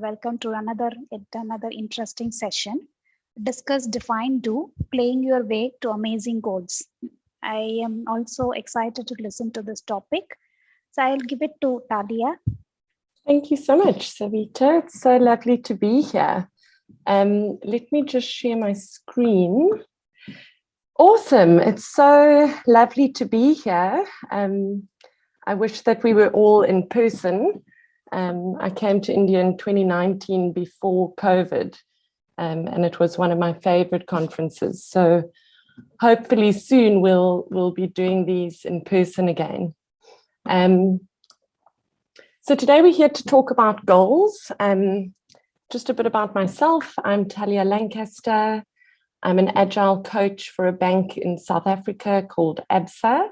Welcome to another another interesting session. Discuss, define, do, playing your way to amazing goals. I am also excited to listen to this topic. So I'll give it to Talia. Thank you so much, Savita. It's so lovely to be here. Um, let me just share my screen. Awesome. It's so lovely to be here. Um, I wish that we were all in person. Um, I came to India in 2019 before COVID, um, and it was one of my favorite conferences. So hopefully soon we'll, we'll be doing these in person again. Um, so today we're here to talk about goals. Um, just a bit about myself. I'm Talia Lancaster. I'm an agile coach for a bank in South Africa called ABSA.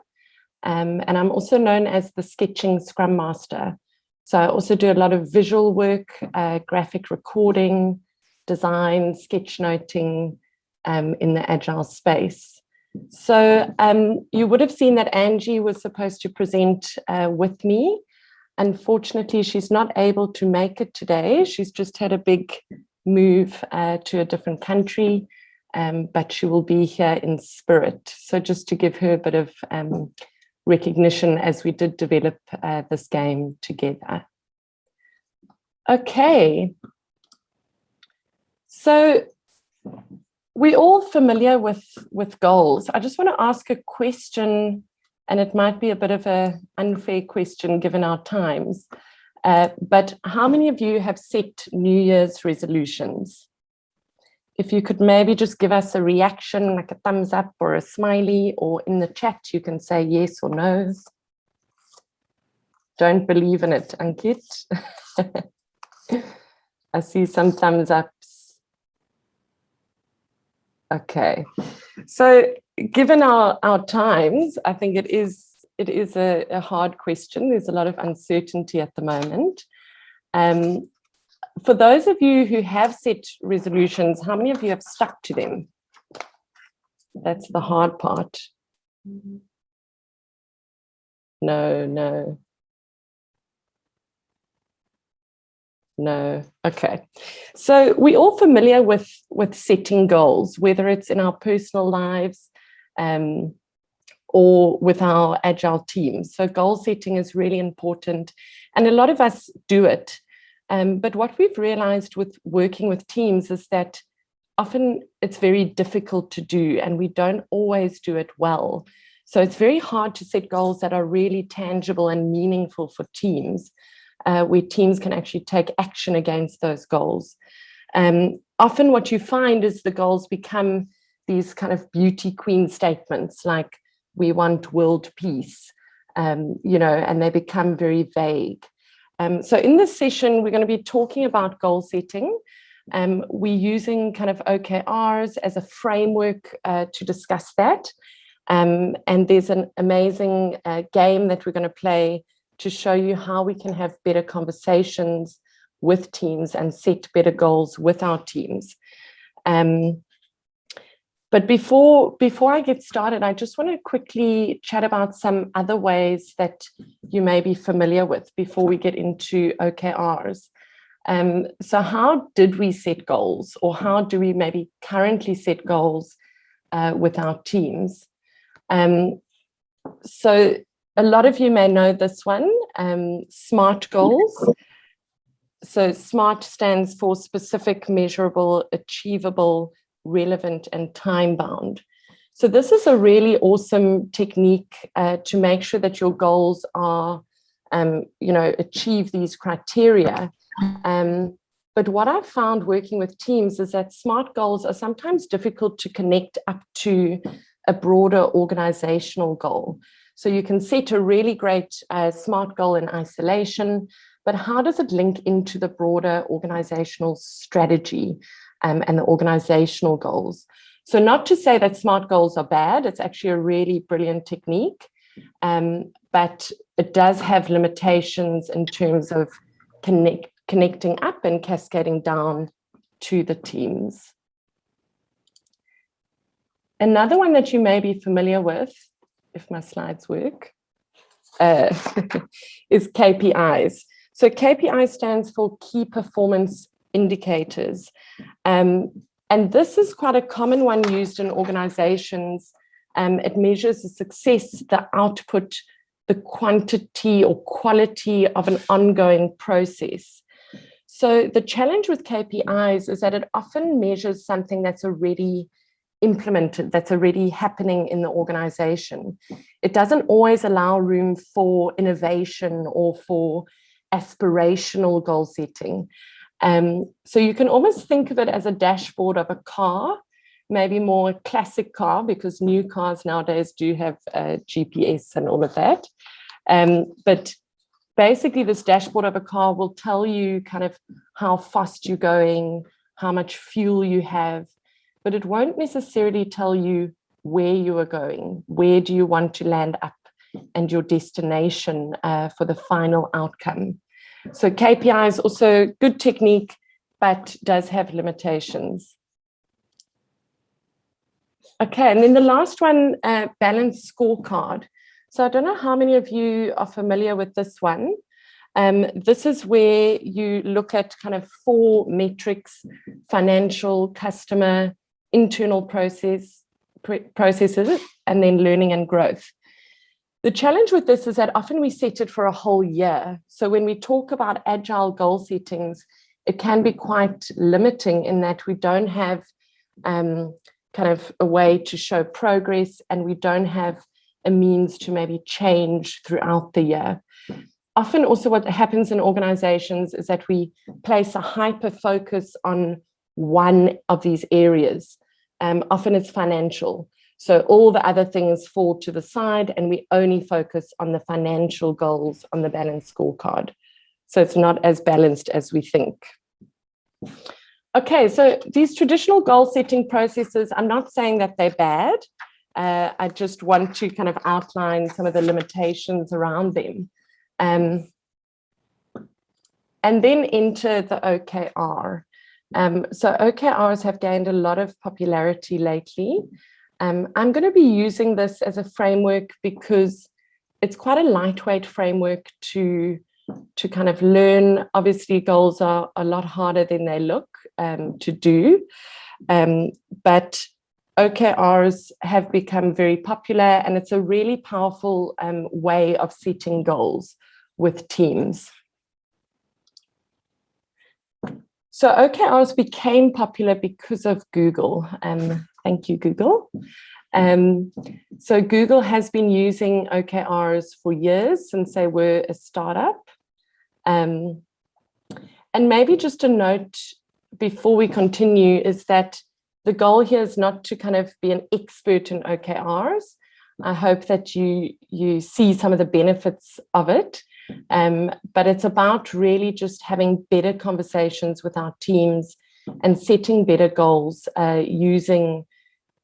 Um, and I'm also known as the sketching scrum master. So I also do a lot of visual work, uh, graphic recording, design, sketchnoting um, in the agile space. So um, you would have seen that Angie was supposed to present uh, with me. Unfortunately, she's not able to make it today. She's just had a big move uh, to a different country um, but she will be here in spirit. So just to give her a bit of um, recognition as we did develop uh, this game together. Okay. So we're all familiar with, with goals. I just want to ask a question, and it might be a bit of an unfair question given our times, uh, but how many of you have set New Year's resolutions? If you could maybe just give us a reaction, like a thumbs up or a smiley, or in the chat, you can say yes or no. Don't believe in it, Ankit. I see some thumbs ups. Okay, so given our, our times, I think it is it is a, a hard question. There's a lot of uncertainty at the moment. Um, for those of you who have set resolutions, how many of you have stuck to them? That's the hard part. No, no. No, okay. So we're all familiar with, with setting goals, whether it's in our personal lives um, or with our agile teams. So goal setting is really important. And a lot of us do it um, but what we've realized with working with teams is that often it's very difficult to do and we don't always do it well. So it's very hard to set goals that are really tangible and meaningful for teams, uh, where teams can actually take action against those goals. Um, often what you find is the goals become these kind of beauty queen statements like we want world peace, um, you know, and they become very vague. Um, so in this session, we're going to be talking about goal setting. Um, we're using kind of OKRs as a framework uh, to discuss that. Um, and there's an amazing uh, game that we're going to play to show you how we can have better conversations with teams and set better goals with our teams. Um, but before, before I get started, I just want to quickly chat about some other ways that you may be familiar with before we get into OKRs. Um, so how did we set goals or how do we maybe currently set goals uh, with our teams? Um, so a lot of you may know this one, um, SMART goals. So SMART stands for specific, measurable, achievable, relevant and time bound. So this is a really awesome technique uh, to make sure that your goals are, um, you know, achieve these criteria. Um, but what I've found working with teams is that SMART goals are sometimes difficult to connect up to a broader organizational goal. So you can set a really great uh, SMART goal in isolation, but how does it link into the broader organizational strategy? Um, and the organizational goals. So not to say that SMART goals are bad, it's actually a really brilliant technique, um, but it does have limitations in terms of connect, connecting up and cascading down to the teams. Another one that you may be familiar with, if my slides work, uh, is KPIs. So KPI stands for Key Performance Indicators. Um, and this is quite a common one used in organizations. Um, it measures the success, the output, the quantity or quality of an ongoing process. So the challenge with KPIs is that it often measures something that's already implemented, that's already happening in the organization. It doesn't always allow room for innovation or for aspirational goal setting. Um, so you can almost think of it as a dashboard of a car, maybe more classic car because new cars nowadays do have GPS and all of that. Um, but basically this dashboard of a car will tell you kind of how fast you're going, how much fuel you have, but it won't necessarily tell you where you are going, where do you want to land up and your destination uh, for the final outcome. So KPI is also good technique, but does have limitations. Okay, and then the last one, uh, balance scorecard. So I don't know how many of you are familiar with this one. Um, this is where you look at kind of four metrics, financial, customer, internal process, processes, and then learning and growth. The challenge with this is that often we set it for a whole year. So when we talk about agile goal settings, it can be quite limiting in that we don't have um, kind of a way to show progress and we don't have a means to maybe change throughout the year. Often also what happens in organizations is that we place a hyper focus on one of these areas. Um, often it's financial. So all the other things fall to the side and we only focus on the financial goals on the balance scorecard. So it's not as balanced as we think. Okay, so these traditional goal setting processes, I'm not saying that they're bad. Uh, I just want to kind of outline some of the limitations around them. Um, and then enter the OKR. Um, so OKRs have gained a lot of popularity lately. Um, I'm going to be using this as a framework because it's quite a lightweight framework to to kind of learn. Obviously, goals are a lot harder than they look um, to do, um, but OKRs have become very popular and it's a really powerful um, way of setting goals with teams. So OKRs became popular because of Google. Um, Thank you, Google. Um, so Google has been using OKRs for years since they were a startup. Um, and maybe just a note before we continue is that the goal here is not to kind of be an expert in OKRs. I hope that you, you see some of the benefits of it, um, but it's about really just having better conversations with our teams and setting better goals uh, using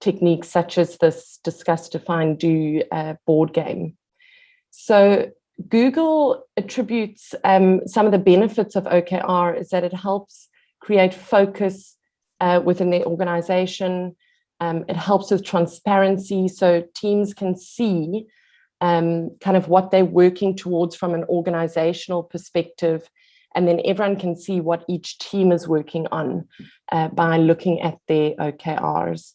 techniques such as this discuss, define, do uh, board game. So Google attributes um, some of the benefits of OKR is that it helps create focus uh, within the organization. Um, it helps with transparency so teams can see um, kind of what they're working towards from an organizational perspective and then everyone can see what each team is working on uh, by looking at their OKRs.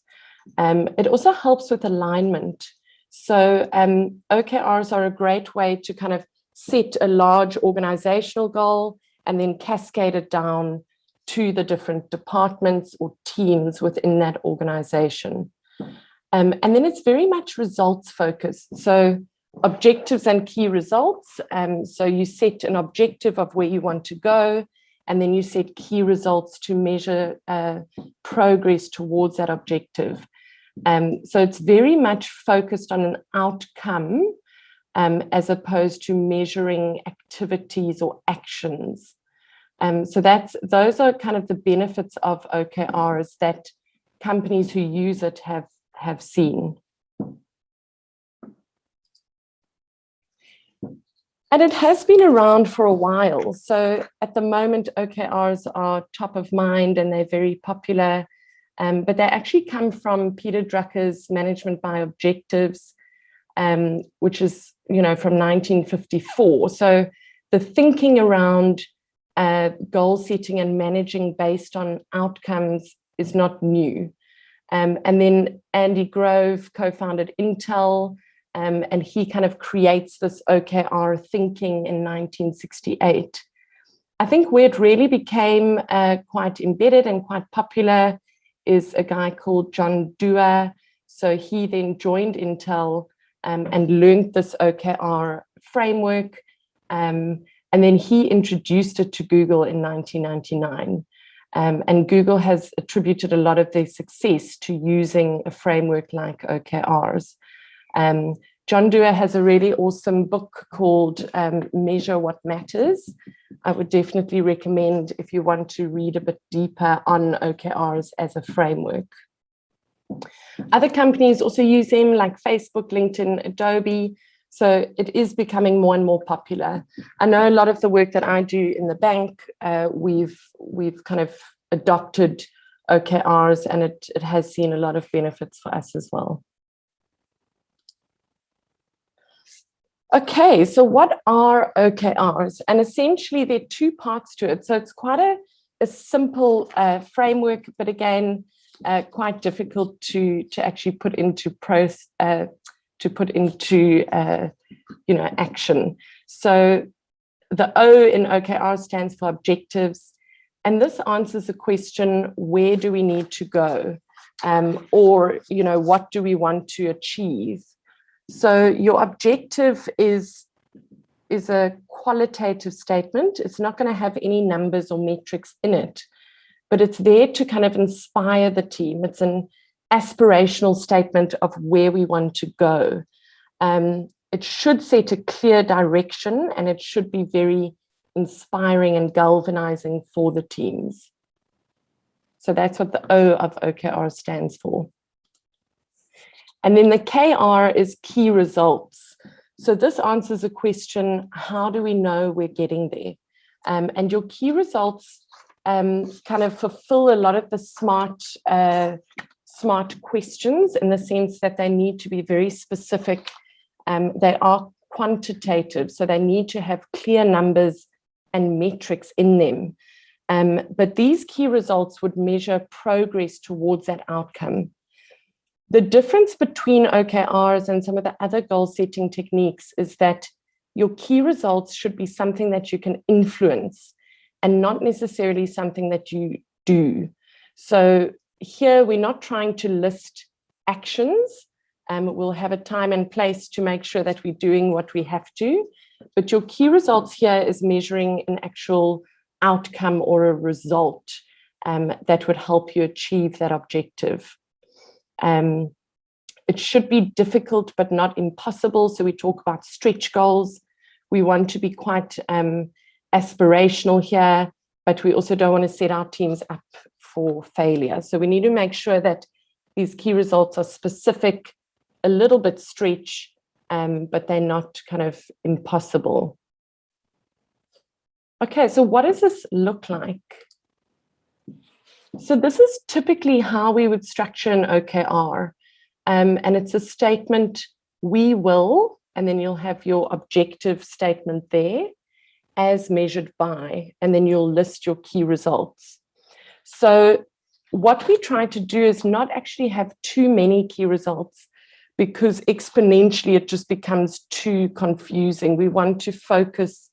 Um, it also helps with alignment. So um, OKRs are a great way to kind of set a large organizational goal and then cascade it down to the different departments or teams within that organization. Um, and then it's very much results focused. So objectives and key results. Um, so you set an objective of where you want to go, and then you set key results to measure uh, progress towards that objective. Um, so it's very much focused on an outcome um, as opposed to measuring activities or actions. Um, so that's those are kind of the benefits of OKRs that companies who use it have have seen. And it has been around for a while. So at the moment, OKRs are top of mind and they're very popular. Um, but they actually come from Peter Drucker's Management by Objectives, um, which is, you know, from 1954. So the thinking around uh, goal setting and managing based on outcomes is not new. Um, and then Andy Grove co-founded Intel, um, and he kind of creates this OKR thinking in 1968. I think where it really became uh, quite embedded and quite popular is a guy called John Doerr. So he then joined Intel um, and learned this OKR framework. Um, and then he introduced it to Google in 1999. Um, and Google has attributed a lot of their success to using a framework like OKRs. Um, John Doerr has a really awesome book called um, Measure What Matters. I would definitely recommend if you want to read a bit deeper on OKRs as a framework. Other companies also use them like Facebook, LinkedIn, Adobe. So it is becoming more and more popular. I know a lot of the work that I do in the bank, uh, we've we've kind of adopted OKRs and it, it has seen a lot of benefits for us as well. Okay, so what are OKRs? And essentially there are two parts to it. So it's quite a, a simple uh, framework, but again, uh, quite difficult to, to actually put into pros, uh, to put into uh, you know action. So the O in OKR stands for objectives, and this answers the question: Where do we need to go, um, or you know what do we want to achieve? So your objective is is a qualitative statement. It's not going to have any numbers or metrics in it, but it's there to kind of inspire the team. It's an aspirational statement of where we want to go. Um, it should set a clear direction and it should be very inspiring and galvanizing for the teams. So that's what the O of OKR stands for. And then the KR is key results. So this answers a question, how do we know we're getting there? Um, and your key results um, kind of fulfill a lot of the smart uh, smart questions in the sense that they need to be very specific. Um, they are quantitative, so they need to have clear numbers and metrics in them. Um, but these key results would measure progress towards that outcome. The difference between OKRs and some of the other goal setting techniques is that your key results should be something that you can influence and not necessarily something that you do. So here we're not trying to list actions. Um, we'll have a time and place to make sure that we're doing what we have to. But your key results here is measuring an actual outcome or a result um, that would help you achieve that objective. Um, it should be difficult, but not impossible. So we talk about stretch goals. We want to be quite um, aspirational here, but we also don't want to set our teams up for failure. So we need to make sure that these key results are specific, a little bit stretch, um, but they're not kind of impossible. Okay, so what does this look like? So this is typically how we would structure an OKR. Um, and it's a statement, we will, and then you'll have your objective statement there as measured by, and then you'll list your key results. So what we try to do is not actually have too many key results because exponentially it just becomes too confusing. We want to focus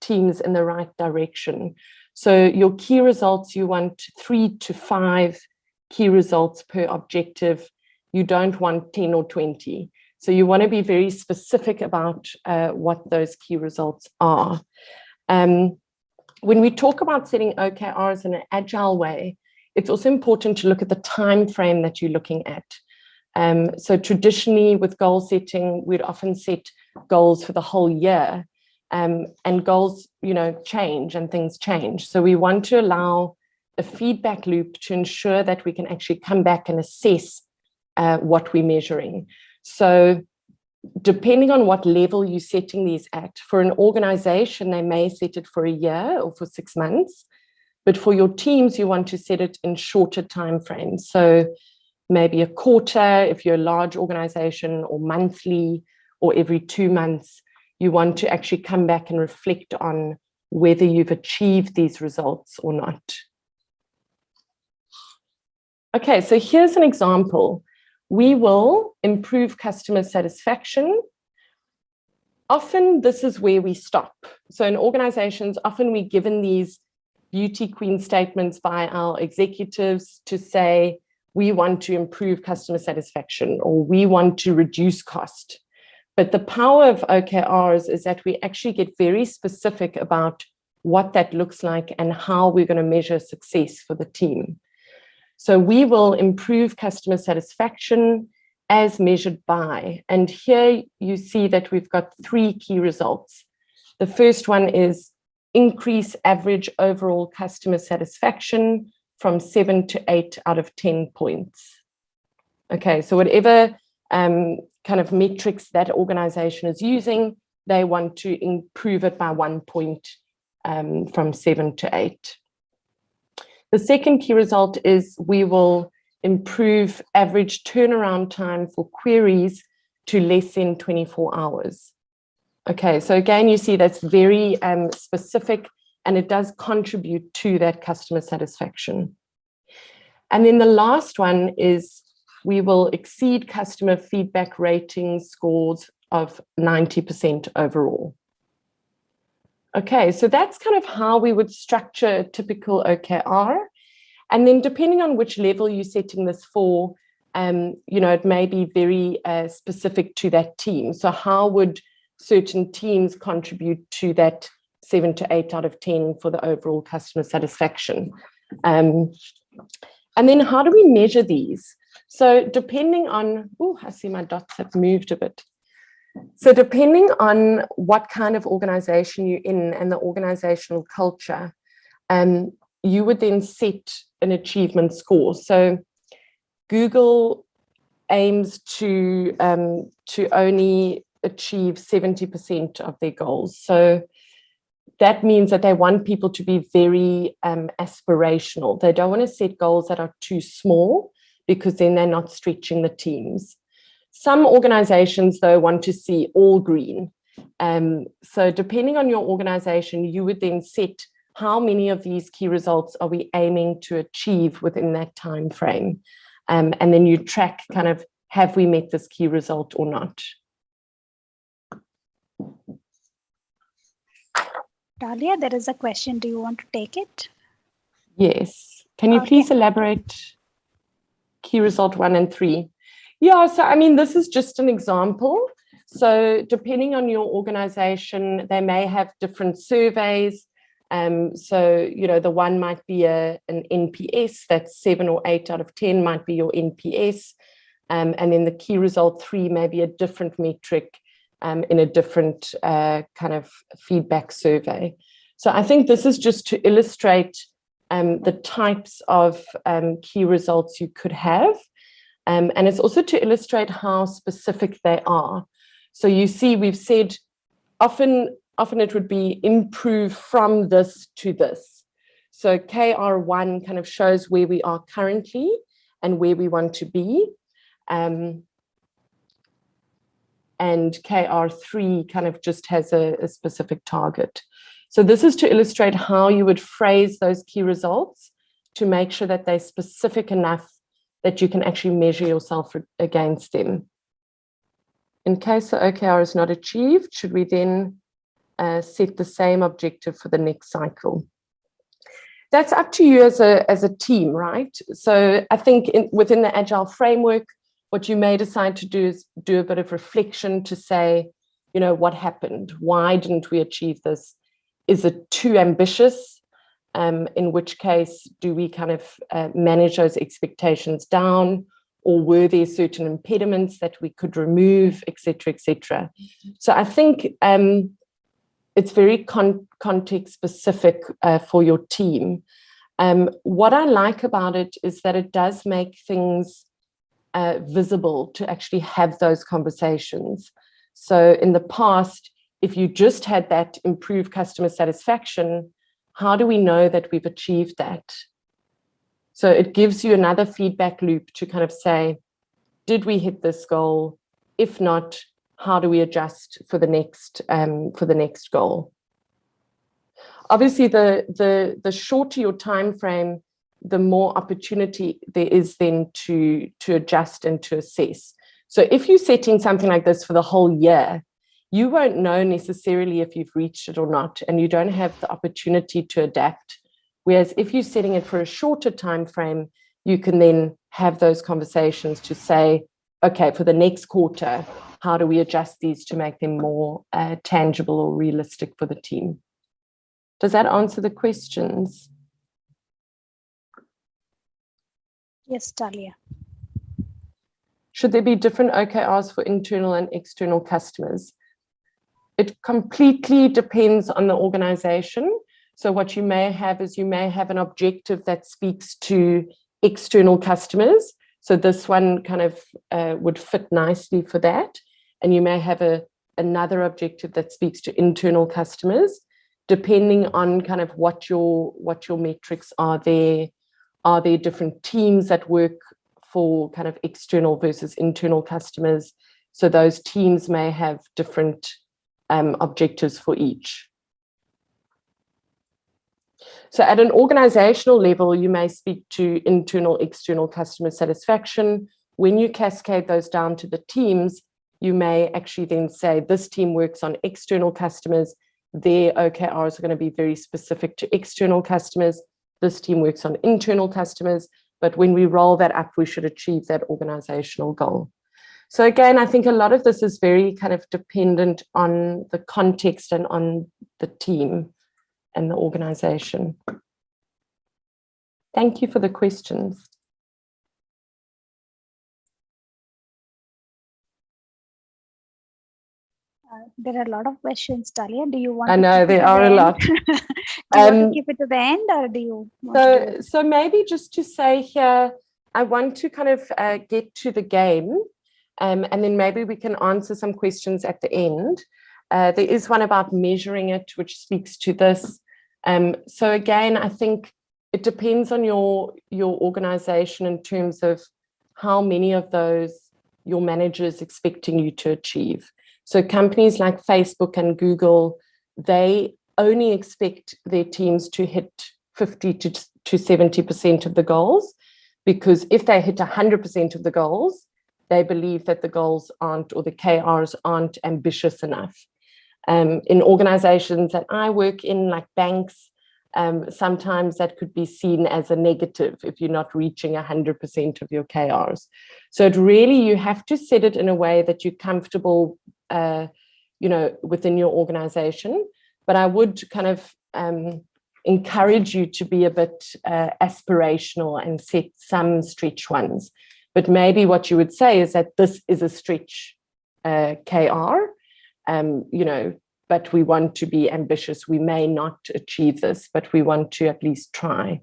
teams in the right direction. So your key results, you want three to five key results per objective. You don't want 10 or 20. So you want to be very specific about uh, what those key results are. Um, when we talk about setting OKRs in an agile way, it's also important to look at the time frame that you're looking at. Um, so traditionally with goal setting, we'd often set goals for the whole year um, and goals, you know, change and things change. So we want to allow a feedback loop to ensure that we can actually come back and assess uh, what we're measuring. So depending on what level you're setting these at, for an organization, they may set it for a year or for six months, but for your teams, you want to set it in shorter time frames. So maybe a quarter if you're a large organization or monthly or every two months. You want to actually come back and reflect on whether you've achieved these results or not. Okay, so here's an example. We will improve customer satisfaction. Often this is where we stop. So in organizations, often we're given these beauty queen statements by our executives to say, we want to improve customer satisfaction or we want to reduce cost. But the power of OKRs is that we actually get very specific about what that looks like and how we're going to measure success for the team. So we will improve customer satisfaction as measured by, and here you see that we've got three key results. The first one is increase average overall customer satisfaction from seven to eight out of 10 points. Okay, so whatever um, kind of metrics that organization is using, they want to improve it by one point um, from seven to eight. The second key result is we will improve average turnaround time for queries to less than 24 hours. Okay, so again, you see that's very um, specific and it does contribute to that customer satisfaction. And then the last one is we will exceed customer feedback rating scores of 90% overall. Okay, so that's kind of how we would structure a typical OKR. And then depending on which level you're setting this for, um, you know, it may be very uh, specific to that team. So how would certain teams contribute to that seven to eight out of 10 for the overall customer satisfaction? Um, and then how do we measure these? So depending on, oh, I see my dots have moved a bit. So depending on what kind of organization you're in and the organizational culture, um, you would then set an achievement score. So Google aims to, um, to only achieve 70% of their goals. So that means that they want people to be very um, aspirational. They don't want to set goals that are too small because then they're not stretching the teams. Some organizations, though, want to see all green. Um, so depending on your organization, you would then set how many of these key results are we aiming to achieve within that time frame? Um, and then you track kind of, have we met this key result or not? Dalia, there is a question. Do you want to take it? Yes. Can you okay. please elaborate key result one and three? Yeah, so I mean, this is just an example. So depending on your organization, they may have different surveys. Um, so, you know, the one might be a, an NPS, that's seven or eight out of 10 might be your NPS. Um, and then the key result three may be a different metric um, in a different uh, kind of feedback survey. So I think this is just to illustrate um, the types of um, key results you could have. Um, and it's also to illustrate how specific they are. So you see, we've said often, often it would be improve from this to this. So KR1 kind of shows where we are currently and where we want to be. Um, and KR3 kind of just has a, a specific target. So this is to illustrate how you would phrase those key results to make sure that they're specific enough that you can actually measure yourself against them. In case the OKR is not achieved, should we then uh, set the same objective for the next cycle? That's up to you as a, as a team, right? So I think in, within the Agile framework, what you may decide to do is do a bit of reflection to say, you know, what happened? Why didn't we achieve this? Is it too ambitious? um, in which case do we kind of uh, manage those expectations down or were there certain impediments that we could remove, etc., etc. So I think um, it's very con context specific uh, for your team. Um, what I like about it is that it does make things uh, visible to actually have those conversations. So in the past, if you just had that improved customer satisfaction, how do we know that we've achieved that? So it gives you another feedback loop to kind of say, did we hit this goal? If not, how do we adjust for the next um, for the next goal. Obviously, the the the shorter your time frame, the more opportunity there is then to to adjust and to assess. So if you're setting something like this for the whole year, you won't know necessarily if you've reached it or not, and you don't have the opportunity to adapt. Whereas if you're setting it for a shorter time frame, you can then have those conversations to say, okay, for the next quarter, how do we adjust these to make them more uh, tangible or realistic for the team? Does that answer the questions? Yes, Talia. Should there be different OKRs for internal and external customers? It completely depends on the organization. So what you may have is you may have an objective that speaks to external customers. So this one kind of uh, would fit nicely for that. And you may have a another objective that speaks to internal customers, depending on kind of what your what your metrics are there. Are there different teams that work for kind of external versus internal customers? So those teams may have different um, objectives for each. So at an organizational level, you may speak to internal, external customer satisfaction. When you cascade those down to the teams, you may actually then say this team works on external customers. Their OKRs are going to be very specific to external customers. This team works on internal customers. But when we roll that up, we should achieve that organizational goal. So again, I think a lot of this is very kind of dependent on the context and on the team and the organization. Thank you for the questions. Uh, there are a lot of questions, Talia. Do you want? I know there are the a lot. do you Um, want to keep it to the end, or do you? Want to So, so maybe just to say here, I want to kind of uh, get to the game um, and then maybe we can answer some questions at the end. Uh, there is one about measuring it, which speaks to this. Um, so again, I think it depends on your, your organization in terms of how many of those your manager is expecting you to achieve. So companies like Facebook and Google, they only expect their teams to hit 50 to, to 70% of the goals, because if they hit 100% of the goals, they believe that the goals aren't or the KRs aren't ambitious enough. Um, in organizations that I work in, like banks, um, sometimes that could be seen as a negative if you're not reaching 100% of your KRs. So it really, you have to set it in a way that you're comfortable, uh, you know, within your organization. But I would kind of um, encourage you to be a bit uh, aspirational and set some stretch ones. But maybe what you would say is that this is a stretch uh, KR, um, you know, but we want to be ambitious. We may not achieve this, but we want to at least try.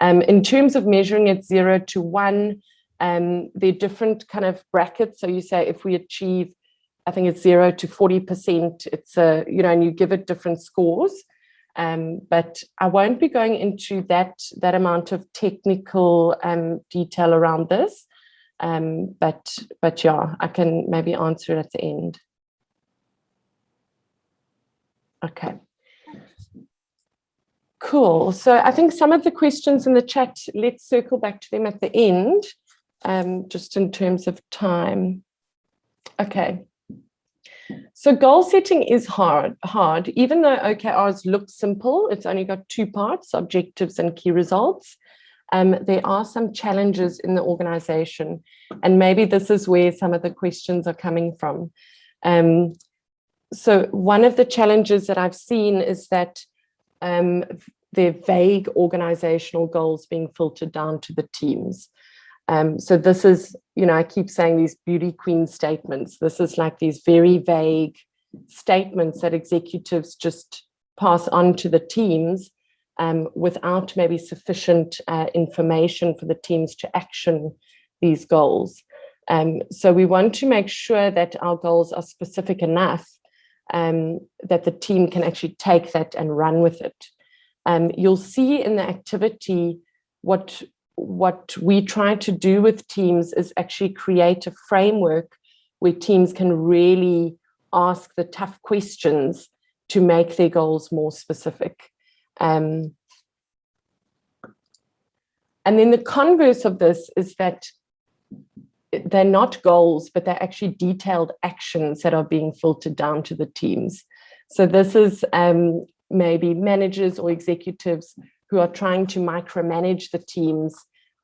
Um, in terms of measuring it zero to one, um, there are different kind of brackets. So you say if we achieve, I think it's zero to 40%, it's a, you know, and you give it different scores. Um, but I won't be going into that, that amount of technical um, detail around this. Um, but, but yeah, I can maybe answer it at the end. Okay. Cool. So I think some of the questions in the chat, let's circle back to them at the end, um, just in terms of time. Okay. So goal setting is hard, hard, even though OKRs look simple, it's only got two parts, objectives and key results. Um, there are some challenges in the organization, and maybe this is where some of the questions are coming from. Um, so one of the challenges that I've seen is that um, they're vague organizational goals being filtered down to the teams. Um, so this is, you know, I keep saying these beauty queen statements. This is like these very vague statements that executives just pass on to the teams um, without maybe sufficient uh, information for the teams to action these goals. Um, so we want to make sure that our goals are specific enough um, that the team can actually take that and run with it. Um, you'll see in the activity what what we try to do with teams is actually create a framework where teams can really ask the tough questions to make their goals more specific. Um, and then the converse of this is that they're not goals, but they're actually detailed actions that are being filtered down to the teams. So this is um, maybe managers or executives who are trying to micromanage the teams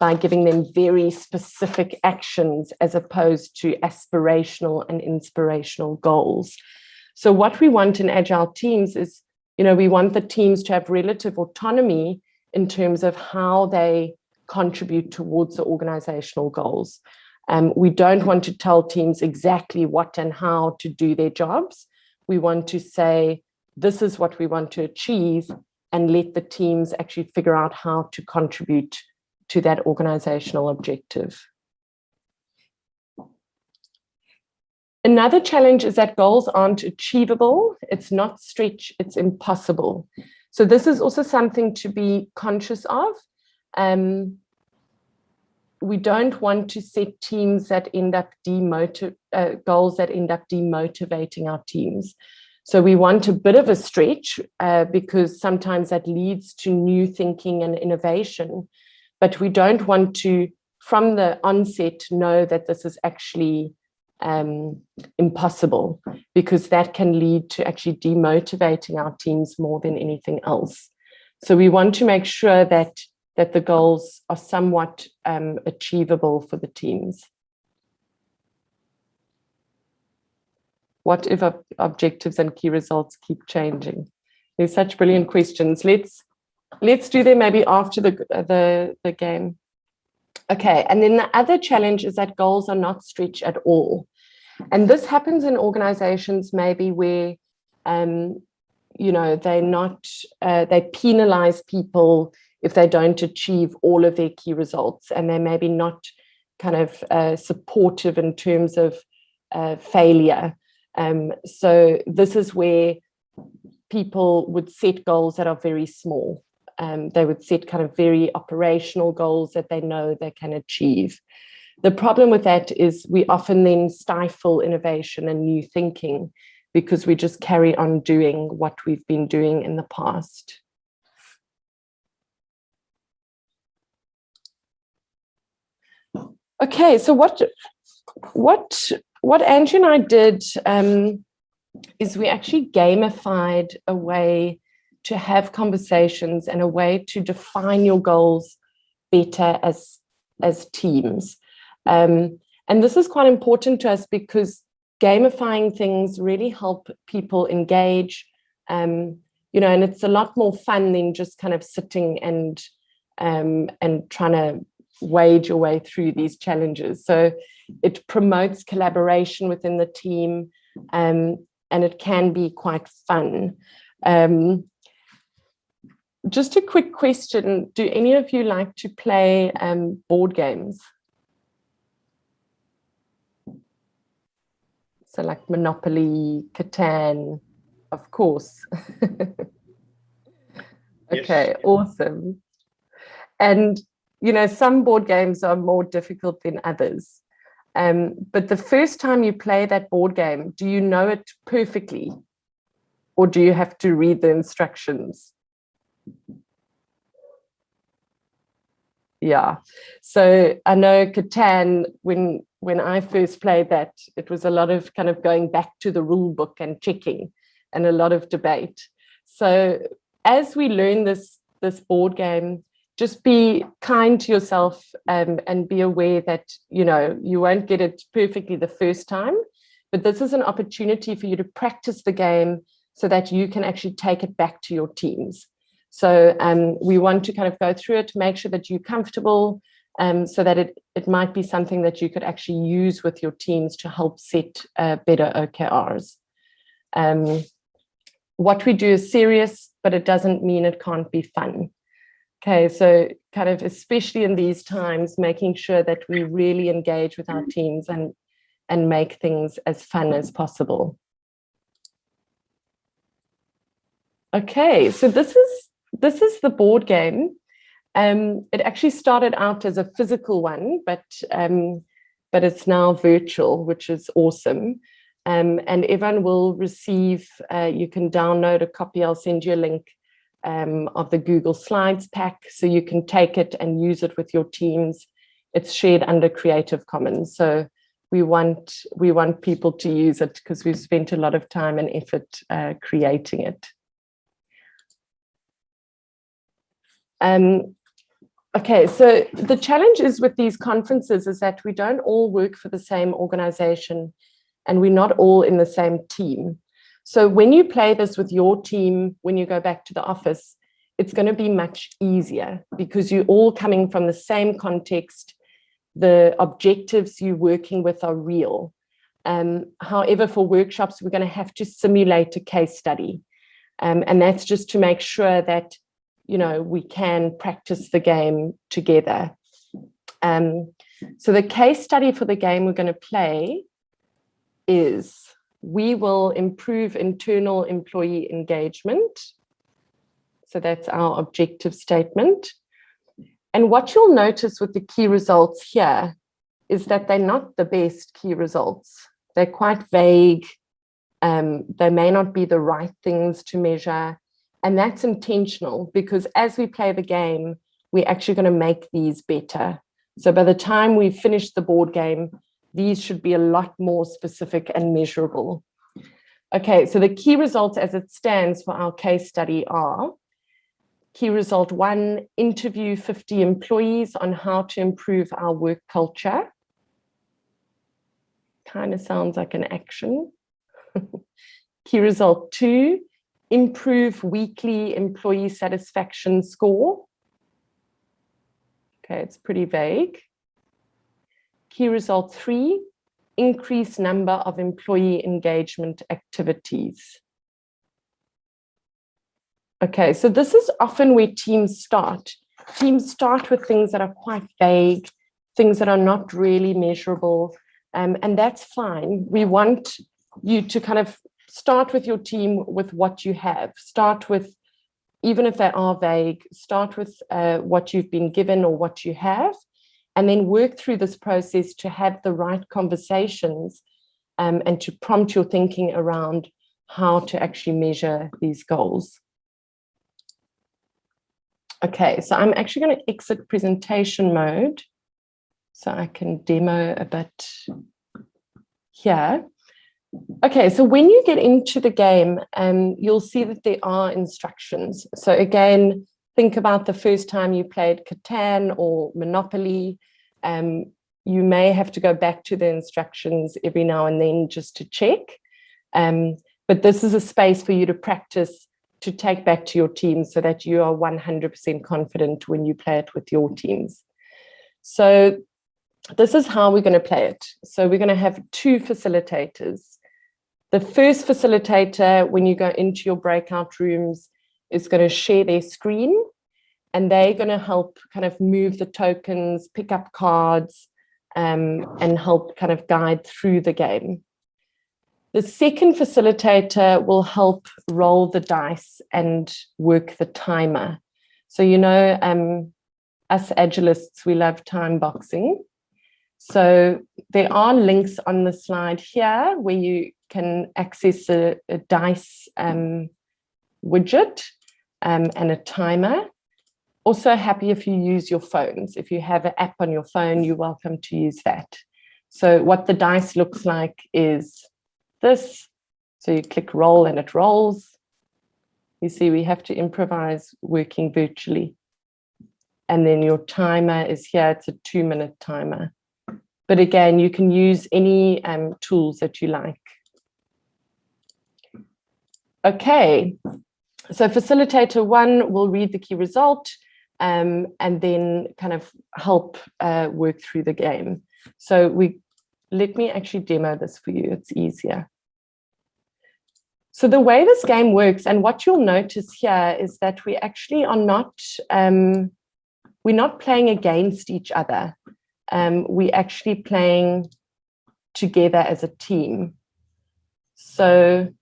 by giving them very specific actions as opposed to aspirational and inspirational goals. So what we want in agile teams is, you know, we want the teams to have relative autonomy in terms of how they contribute towards the organizational goals. Um, we don't want to tell teams exactly what and how to do their jobs. We want to say, this is what we want to achieve and let the teams actually figure out how to contribute to that organizational objective. Another challenge is that goals aren't achievable. It's not stretch, it's impossible. So this is also something to be conscious of. Um, we don't want to set teams that end up uh, goals that end up demotivating our teams. So we want a bit of a stretch uh, because sometimes that leads to new thinking and innovation, but we don't want to, from the onset, know that this is actually um, impossible because that can lead to actually demotivating our teams more than anything else. So we want to make sure that that the goals are somewhat um, achievable for the teams. What if ob objectives and key results keep changing? There's such brilliant questions. Let's let's do them maybe after the the the game. Okay, and then the other challenge is that goals are not stretched at all. And this happens in organizations maybe where, um, you know, they're not, uh, they penalize people if they don't achieve all of their key results and they're maybe not kind of uh, supportive in terms of uh, failure. Um, so this is where people would set goals that are very small. Um, they would set kind of very operational goals that they know they can achieve. The problem with that is we often then stifle innovation and new thinking because we just carry on doing what we've been doing in the past. Okay, so what what what Angie and I did um, is we actually gamified a way to have conversations and a way to define your goals better as as teams. Um, and this is quite important to us because gamifying things really help people engage, um, you know, and it's a lot more fun than just kind of sitting and um, and trying to wade your way through these challenges. So it promotes collaboration within the team um, and it can be quite fun. Um, just a quick question, do any of you like to play um, board games? So like Monopoly, Catan, of course. okay, yes. awesome. And you know, some board games are more difficult than others. Um, but the first time you play that board game, do you know it perfectly? Or do you have to read the instructions? Yeah, so I know Catan, when, when I first played that, it was a lot of kind of going back to the rule book and checking and a lot of debate. So as we learn this, this board game, just be kind to yourself um, and be aware that, you know, you won't get it perfectly the first time, but this is an opportunity for you to practice the game so that you can actually take it back to your teams. So um, we want to kind of go through it, make sure that you're comfortable um, so that it, it might be something that you could actually use with your teams to help set uh, better OKRs. Um, what we do is serious, but it doesn't mean it can't be fun. Okay, so kind of especially in these times, making sure that we really engage with our teams and, and make things as fun as possible. Okay, so this is this is the board game. Um, it actually started out as a physical one, but um, but it's now virtual, which is awesome. Um, and everyone will receive, uh, you can download a copy, I'll send you a link um, of the Google Slides pack, so you can take it and use it with your teams. It's shared under Creative Commons, so we want we want people to use it because we've spent a lot of time and effort uh, creating it. Um, okay, so the challenge is with these conferences is that we don't all work for the same organization and we're not all in the same team. So when you play this with your team, when you go back to the office, it's going to be much easier because you're all coming from the same context. The objectives you're working with are real. Um, however, for workshops, we're going to have to simulate a case study. Um, and that's just to make sure that, you know, we can practice the game together. Um, so the case study for the game we're going to play is we will improve internal employee engagement. So that's our objective statement. And what you'll notice with the key results here is that they're not the best key results. They're quite vague. Um, they may not be the right things to measure. And that's intentional because as we play the game, we're actually going to make these better. So by the time we finish the board game, these should be a lot more specific and measurable. Okay, so the key results as it stands for our case study are key result one, interview 50 employees on how to improve our work culture. Kind of sounds like an action. key result two, improve weekly employee satisfaction score. Okay, it's pretty vague. Key result three, increase number of employee engagement activities. Okay, so this is often where teams start. Teams start with things that are quite vague, things that are not really measurable, um, and that's fine. We want you to kind of start with your team with what you have. Start with, even if they are vague, start with uh, what you've been given or what you have, and then work through this process to have the right conversations um, and to prompt your thinking around how to actually measure these goals. Okay, so I'm actually going to exit presentation mode so I can demo a bit here. Okay, so when you get into the game, um, you'll see that there are instructions. So again, think about the first time you played Catan or Monopoly. Um, you may have to go back to the instructions every now and then just to check. Um, but this is a space for you to practice to take back to your team so that you are 100% confident when you play it with your teams. So this is how we're going to play it. So we're going to have two facilitators. The first facilitator, when you go into your breakout rooms, is going to share their screen and they're going to help kind of move the tokens, pick up cards, um, and help kind of guide through the game. The second facilitator will help roll the dice and work the timer. So, you know, um, us agilists, we love time boxing. So there are links on the slide here where you can access a, a dice um, widget um, and a timer. Also happy if you use your phones. If you have an app on your phone, you're welcome to use that. So what the dice looks like is this. So you click roll and it rolls. You see we have to improvise working virtually. And then your timer is here, it's a two minute timer. But again, you can use any um, tools that you like. Okay, so facilitator one will read the key result um, and then kind of help uh, work through the game. So we let me actually demo this for you. It's easier. So the way this game works and what you'll notice here is that we actually are not, um, we're not playing against each other. Um, we're actually playing together as a team. So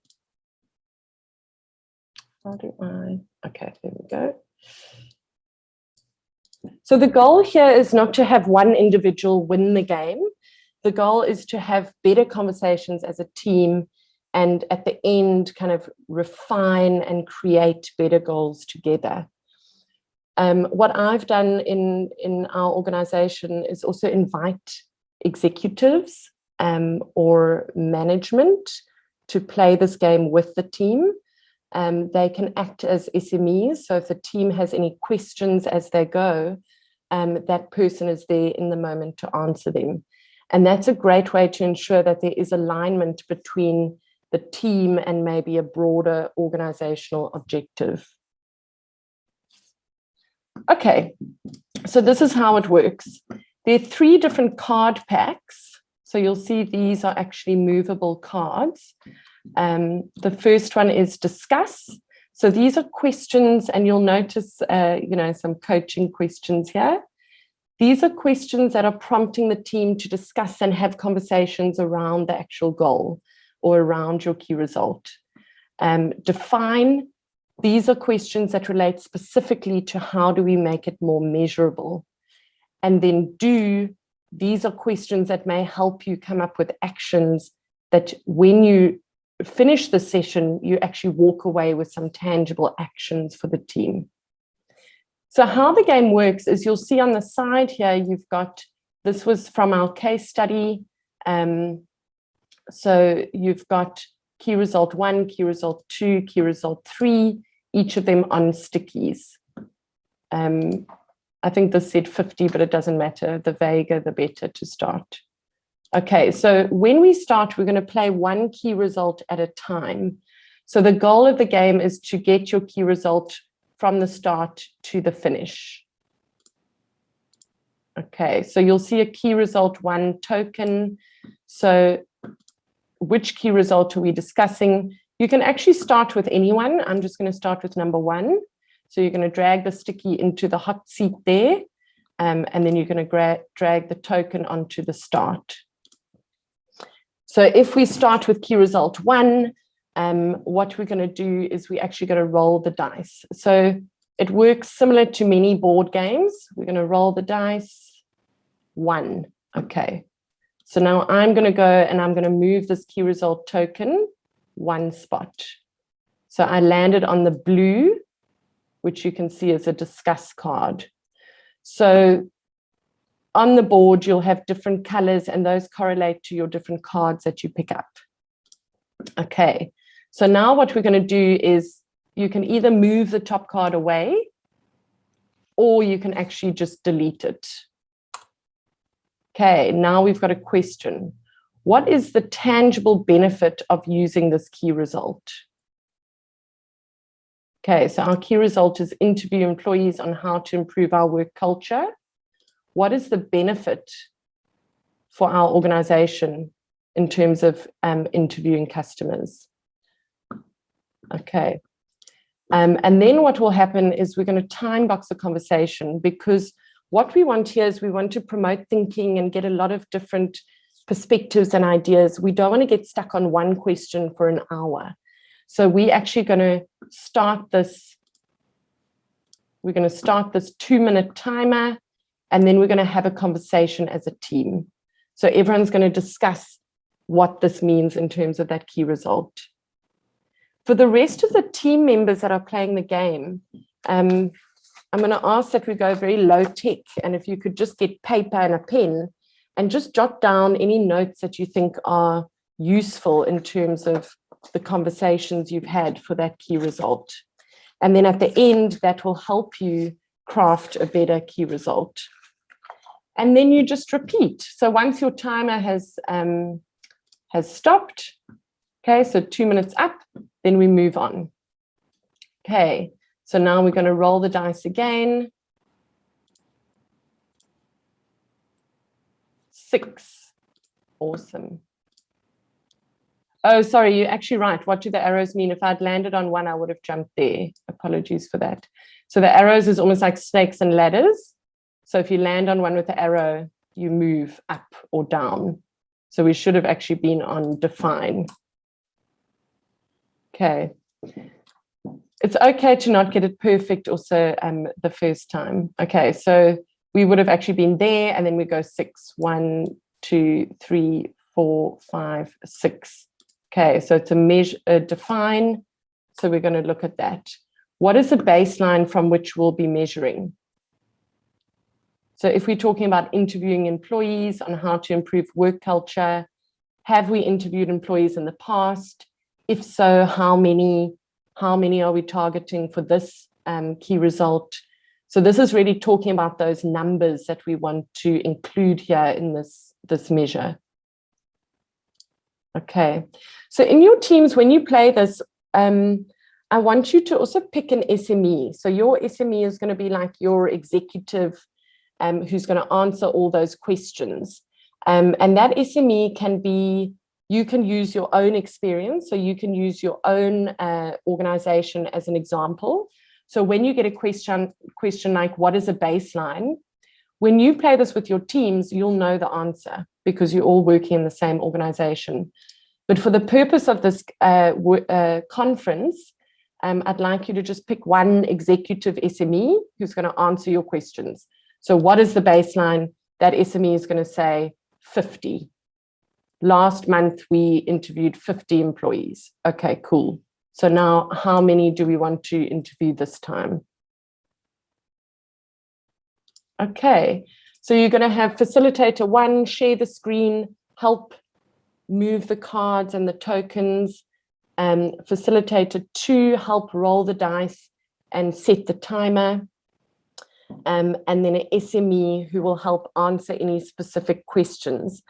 how do I, okay, there we go. So the goal here is not to have one individual win the game. the goal is to have better conversations as a team and at the end kind of refine and create better goals together. Um, what I've done in, in our organization is also invite executives um, or management to play this game with the team. Um, they can act as SMEs. So if the team has any questions as they go, um, that person is there in the moment to answer them. And that's a great way to ensure that there is alignment between the team and maybe a broader organizational objective. Okay, so this is how it works. There are three different card packs. So you'll see these are actually movable cards. Um, the first one is discuss. So these are questions and you'll notice, uh, you know, some coaching questions here. These are questions that are prompting the team to discuss and have conversations around the actual goal or around your key result. Um, define, these are questions that relate specifically to how do we make it more measurable. And then do, these are questions that may help you come up with actions that when you finish the session, you actually walk away with some tangible actions for the team. So how the game works is you'll see on the side here, you've got, this was from our case study. Um, so you've got key result one, key result two, key result three, each of them on stickies. Um, I think this said 50, but it doesn't matter. The vaguer, the better to start. Okay, so when we start, we're going to play one key result at a time. So the goal of the game is to get your key result from the start to the finish. Okay, so you'll see a key result one token. So which key result are we discussing? You can actually start with anyone. I'm just going to start with number one. So you're going to drag the sticky into the hot seat there. Um, and then you're going to drag the token onto the start. So if we start with key result one, um, what we're going to do is we're actually going to roll the dice. So it works similar to many board games. We're going to roll the dice. One. Okay. So now I'm going to go and I'm going to move this key result token one spot. So I landed on the blue, which you can see is a discuss card. So on the board, you'll have different colors and those correlate to your different cards that you pick up. Okay, so now what we're going to do is you can either move the top card away or you can actually just delete it. Okay, now we've got a question. What is the tangible benefit of using this key result? Okay, so our key result is interview employees on how to improve our work culture. What is the benefit for our organization in terms of um, interviewing customers? Okay. Um, and then what will happen is we're going to time box the conversation because what we want here is we want to promote thinking and get a lot of different perspectives and ideas. We don't want to get stuck on one question for an hour. So we're actually going to start this, we're going to start this two minute timer, and then we're going to have a conversation as a team. So everyone's going to discuss what this means in terms of that key result. For the rest of the team members that are playing the game, um, I'm going to ask that we go very low tech. And if you could just get paper and a pen and just jot down any notes that you think are useful in terms of the conversations you've had for that key result. And then at the end, that will help you craft a better key result. And then you just repeat. So once your timer has, um, has stopped, okay, so two minutes up, then we move on. Okay, so now we're going to roll the dice again. Six. Awesome. Oh, sorry, you're actually right. What do the arrows mean? If I'd landed on one, I would have jumped there. Apologies for that. So the arrows is almost like snakes and ladders. So if you land on one with the arrow, you move up or down. So we should have actually been on define. Okay it's okay to not get it perfect also um, the first time. Okay, so we would have actually been there and then we go six, one, two, three, four, five, six. Okay, so it's a measure, define. So we're going to look at that. What is the baseline from which we'll be measuring? So if we're talking about interviewing employees on how to improve work culture, have we interviewed employees in the past? If so, how many? How many are we targeting for this um, key result? So this is really talking about those numbers that we want to include here in this, this measure. Okay, so in your teams, when you play this, um, I want you to also pick an SME. So your SME is going to be like your executive um, who's going to answer all those questions. Um, and that SME can be, you can use your own experience. So you can use your own uh, organization as an example. So when you get a question, question like, what is a baseline? When you play this with your teams, you'll know the answer because you're all working in the same organization. But for the purpose of this uh, uh, conference, um, I'd like you to just pick one executive SME who's going to answer your questions. So what is the baseline? That SME is going to say 50. Last month, we interviewed 50 employees. Okay, cool. So now how many do we want to interview this time? Okay, so you're going to have facilitator one, share the screen, help move the cards and the tokens. Um, facilitator two, help roll the dice and set the timer um, and then an SME who will help answer any specific questions.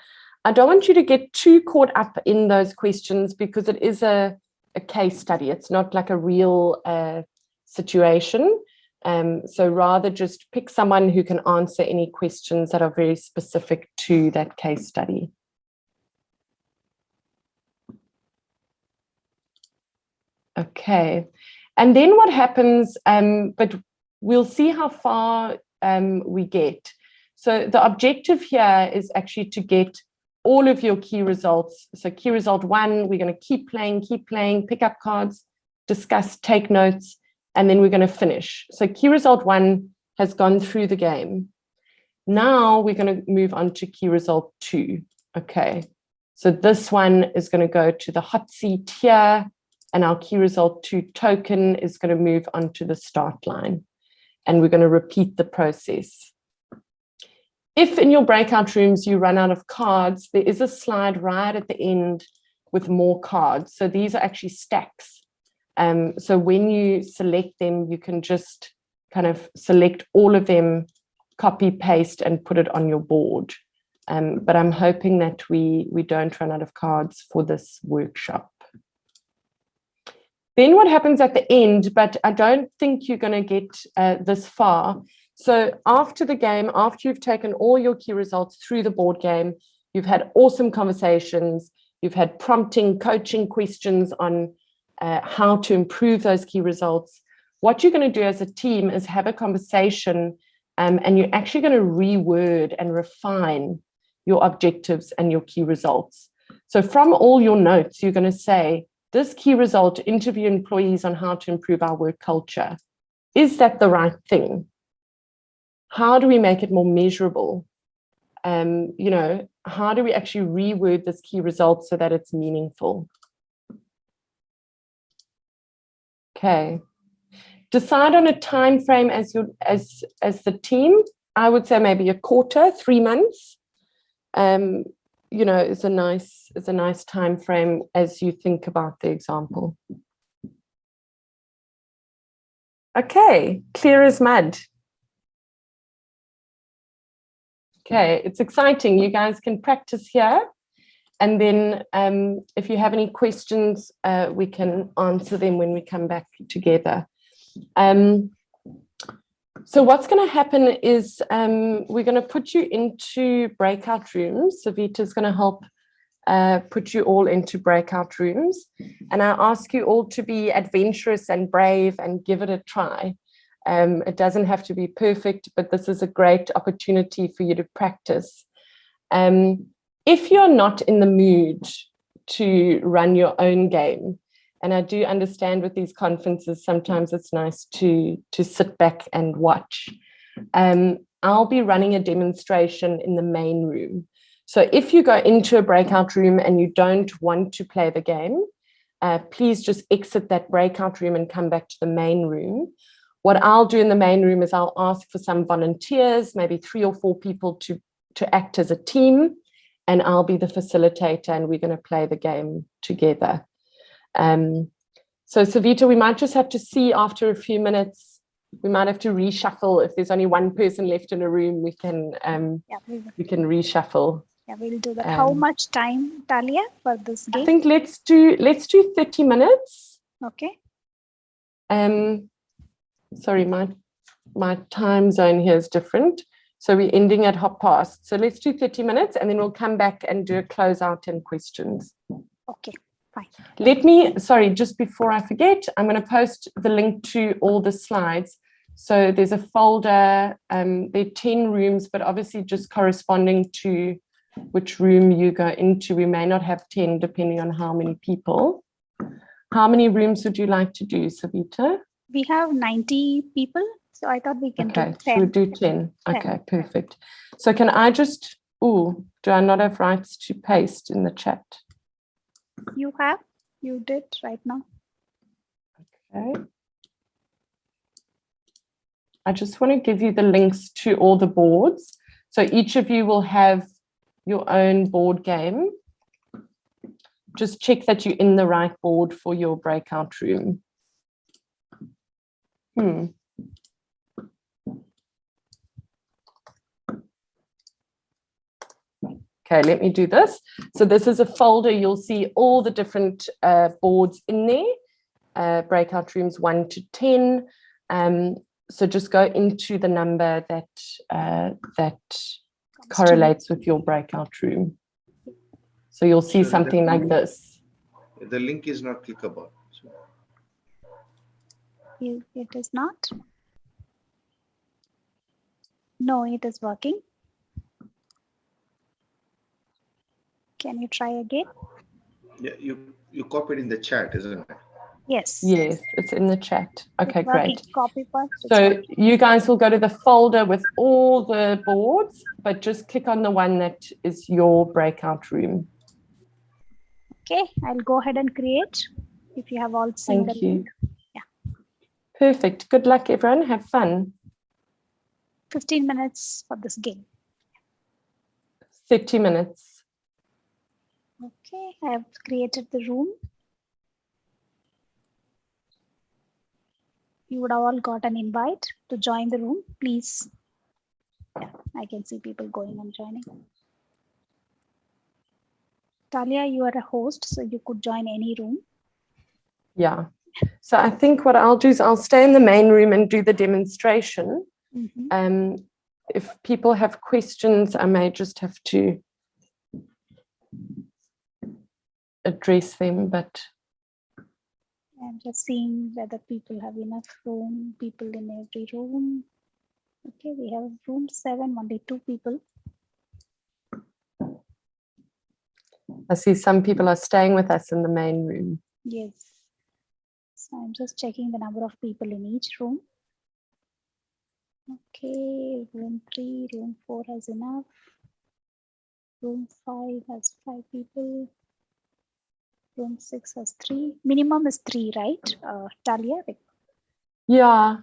I don't want you to get too caught up in those questions because it is a, a case study. It's not like a real uh, situation. Um, so rather just pick someone who can answer any questions that are very specific to that case study. Okay, and then what happens, um, but we'll see how far um, we get. So the objective here is actually to get all of your key results. So key result one, we're going to keep playing, keep playing, pick up cards, discuss, take notes, and then we're going to finish. So key result one has gone through the game. Now we're going to move on to key result two. Okay, so this one is going to go to the hot seat here, and our key result two token is going to move onto the start line and we're going to repeat the process. If in your breakout rooms you run out of cards, there is a slide right at the end with more cards. So these are actually stacks. Um, so when you select them, you can just kind of select all of them, copy, paste, and put it on your board. Um, but I'm hoping that we, we don't run out of cards for this workshop. Then what happens at the end, but I don't think you're going to get uh, this far. So after the game, after you've taken all your key results through the board game, you've had awesome conversations, you've had prompting, coaching questions on uh, how to improve those key results. What you're going to do as a team is have a conversation um, and you're actually going to reword and refine your objectives and your key results. So from all your notes, you're going to say, this key result, interview employees on how to improve our work culture. Is that the right thing? How do we make it more measurable? Um, you know, how do we actually reword this key result so that it's meaningful? Okay. Decide on a time frame as your as as the team. I would say maybe a quarter, three months. Um, you know, is a nice is a nice time frame as you think about the example. Okay, clear as mud. Okay, it's exciting. You guys can practice here. And then um, if you have any questions, uh, we can answer them when we come back together. Um, so what's going to happen is um, we're going to put you into breakout rooms. Savita is going to help uh, put you all into breakout rooms. And I ask you all to be adventurous and brave and give it a try. Um, it doesn't have to be perfect, but this is a great opportunity for you to practice. Um, if you're not in the mood to run your own game, and I do understand with these conferences, sometimes it's nice to, to sit back and watch. Um, I'll be running a demonstration in the main room. So if you go into a breakout room and you don't want to play the game, uh, please just exit that breakout room and come back to the main room. What I'll do in the main room is I'll ask for some volunteers, maybe three or four people to, to act as a team, and I'll be the facilitator and we're going to play the game together. Um, so Savita, we might just have to see after a few minutes, we might have to reshuffle. If there's only one person left in a room, we can um, Yeah, we we can reshuffle. Yeah, we'll do that. How Um, much time, Talia, for this I think let's do let's do 30 minutes. Okay. Um, sorry, my my time zone here is different. So we're ending at hop past. So let's do 30 minutes and then we'll come back and do a closeout and questions. Okay. Let me, sorry, just before I forget, I'm going to post the link to all the slides. So there's a folder, um, there are 10 rooms, but obviously just corresponding to which room you go into. We may not have 10 depending on how many people. How many rooms would you like to do, Savita? We have 90 people, so I thought we can Okay, do should we 10. do 10? 10, Okay, perfect. So can I just, oh, do I not have rights to paste in the chat? You have? You did right now. Okay. I just want to give you the links to all the boards. So each of you will have your own board game. Just check that you're in the right board for your breakout room. Hmm. Okay, let me do this. So this is a folder. You'll see all the different uh, boards in there uh, breakout rooms one to 10. Um, so just go into the number that uh, that correlates with your breakout room. So you'll see So something like definitely- this. The link is not clickable. So. It is not? No, it is working. Can you try again? yeah, you you copied in the chat, isn't it? Yes. Yes, it's in the chat. Okay, It's great. Copy paste. So you guys will go to the folder with all the boards, but just click on the one that is your breakout room. Okay, I'll go ahead and create. If you have all seen the Thank you. link. Yeah. Perfect. Good luck, everyone. Have fun. 15 minutes for this game. 30 minutes. Okay, I have created the room. You would all got an invite to join the room, please. Yeah, I can see people going and joining. Talia, you are a host, so you could join any room. Yeah. So I think what I'll do is I'll stay in the main room and do the demonstration. Mhm. Um, if people have questions, I may just have to address them, but I'm just seeing whether people have enough room, people in every room. Okay, we have room seven, only two people. I see some people are staying with us in the main room. Yes. So I'm just checking the number of people in each room. Okay, room three, room four has enough. Room five has five people. Room six has three. Minimum is three, right? Uh, Talia? Yeah,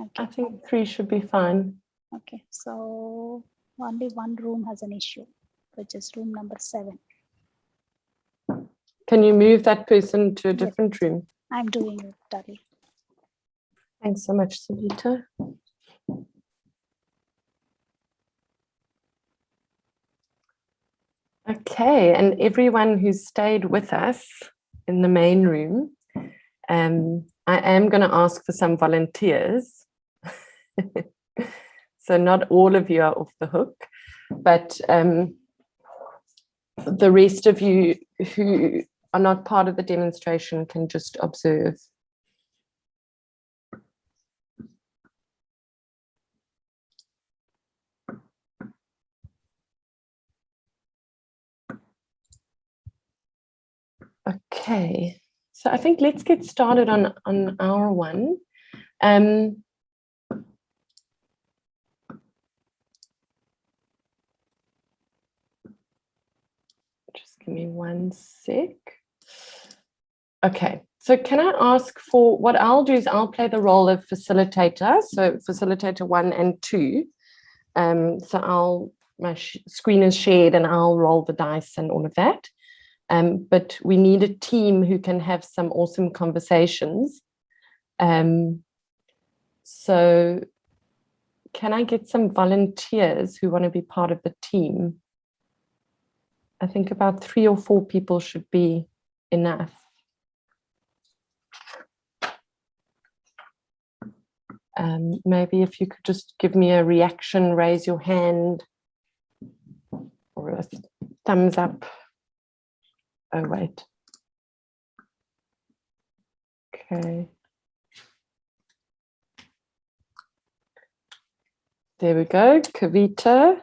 Okay, I think three should be fine. okay. So only one room has an issue, which is room number seven. Can you move that person to a Yes. different room? I'm doing it, Talia. Thanks so much, Savita. Okay, and everyone who's stayed with us in the main room, um, I am going to ask for some volunteers. so not all of you are off the hook, but um, the rest of you who are not part of the demonstration can just observe. Okay, so I think let's get started on, on our one. Um, just give me one sec. Okay, so can I ask for what I'll do is I'll play the role of facilitator, so facilitator one and two. Um, so I'll my screen is shared and I'll roll the dice and all of that. Um, but we need a team who can have some awesome conversations. Um, so can I get some volunteers who want to be part of the team? I think about three or four people should be enough. Um, maybe if you could just give me a reaction, raise your hand or a thumbs up. Oh, wait. Okay. There we go, Kavita.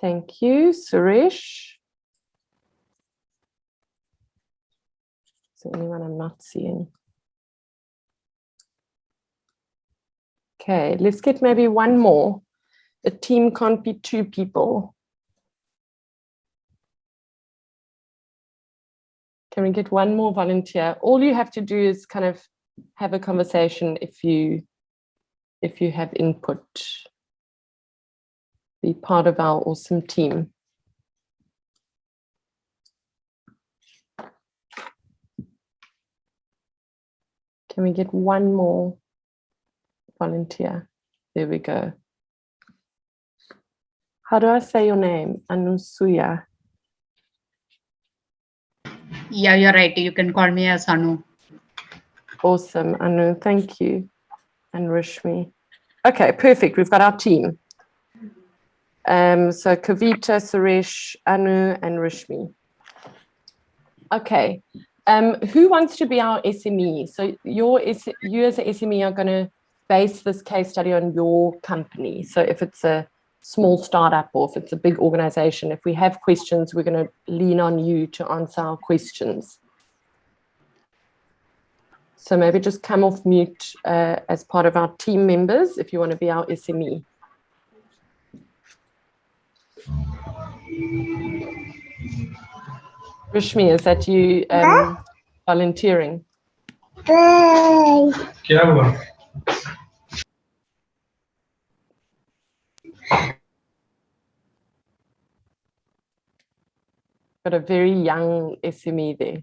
Thank you, Suresh. Is there anyone I'm not seeing? Okay, let's get maybe one more. A team can't be two people. Can we get one more volunteer? All you have to do is kind of have a conversation if you if you have input. Be part of our awesome team. Can we get one more volunteer? There we go. How do I say your name? Anusuya. Yeah, you're right. You can call me as Anu. Awesome, Anu. Thank you. And Rishmi. Okay, perfect. We've got our team. Um, so Kavita, Suresh, Anu, and Rishmi. Okay. Um, who wants to be our SME? So your you as an SME are going to base this case study on your company. So if it's a small startup or if it's a big organization, if we have questions, we're going to lean on you to answer our questions. So maybe just come off mute uh, as part of our team members if you want to be our SME. Rishmi, is that you um, volunteering? Got a very young SME there.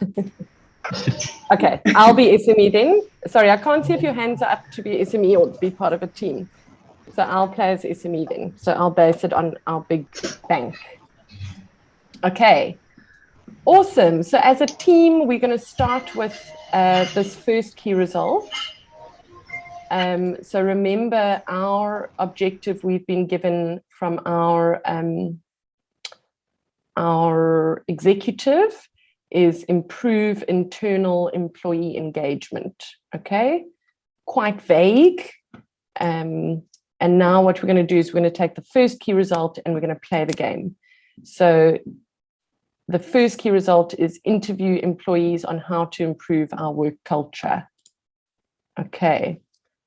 okay, I'll be SME then. Sorry, I can't see if your hands are up to be SME or be part of a team. So I'll play as SME then. So I'll base it on our big bank. Okay, awesome. So as a team, we're going to start with uh, this first key result. Um, so remember our objective we've been given from our um, our executive is improve internal employee engagement. Okay, quite vague. Um, and now what we're going to do is we're going to take the first key result and we're going to play the game. So the first key result is interview employees on how to improve our work culture. Okay,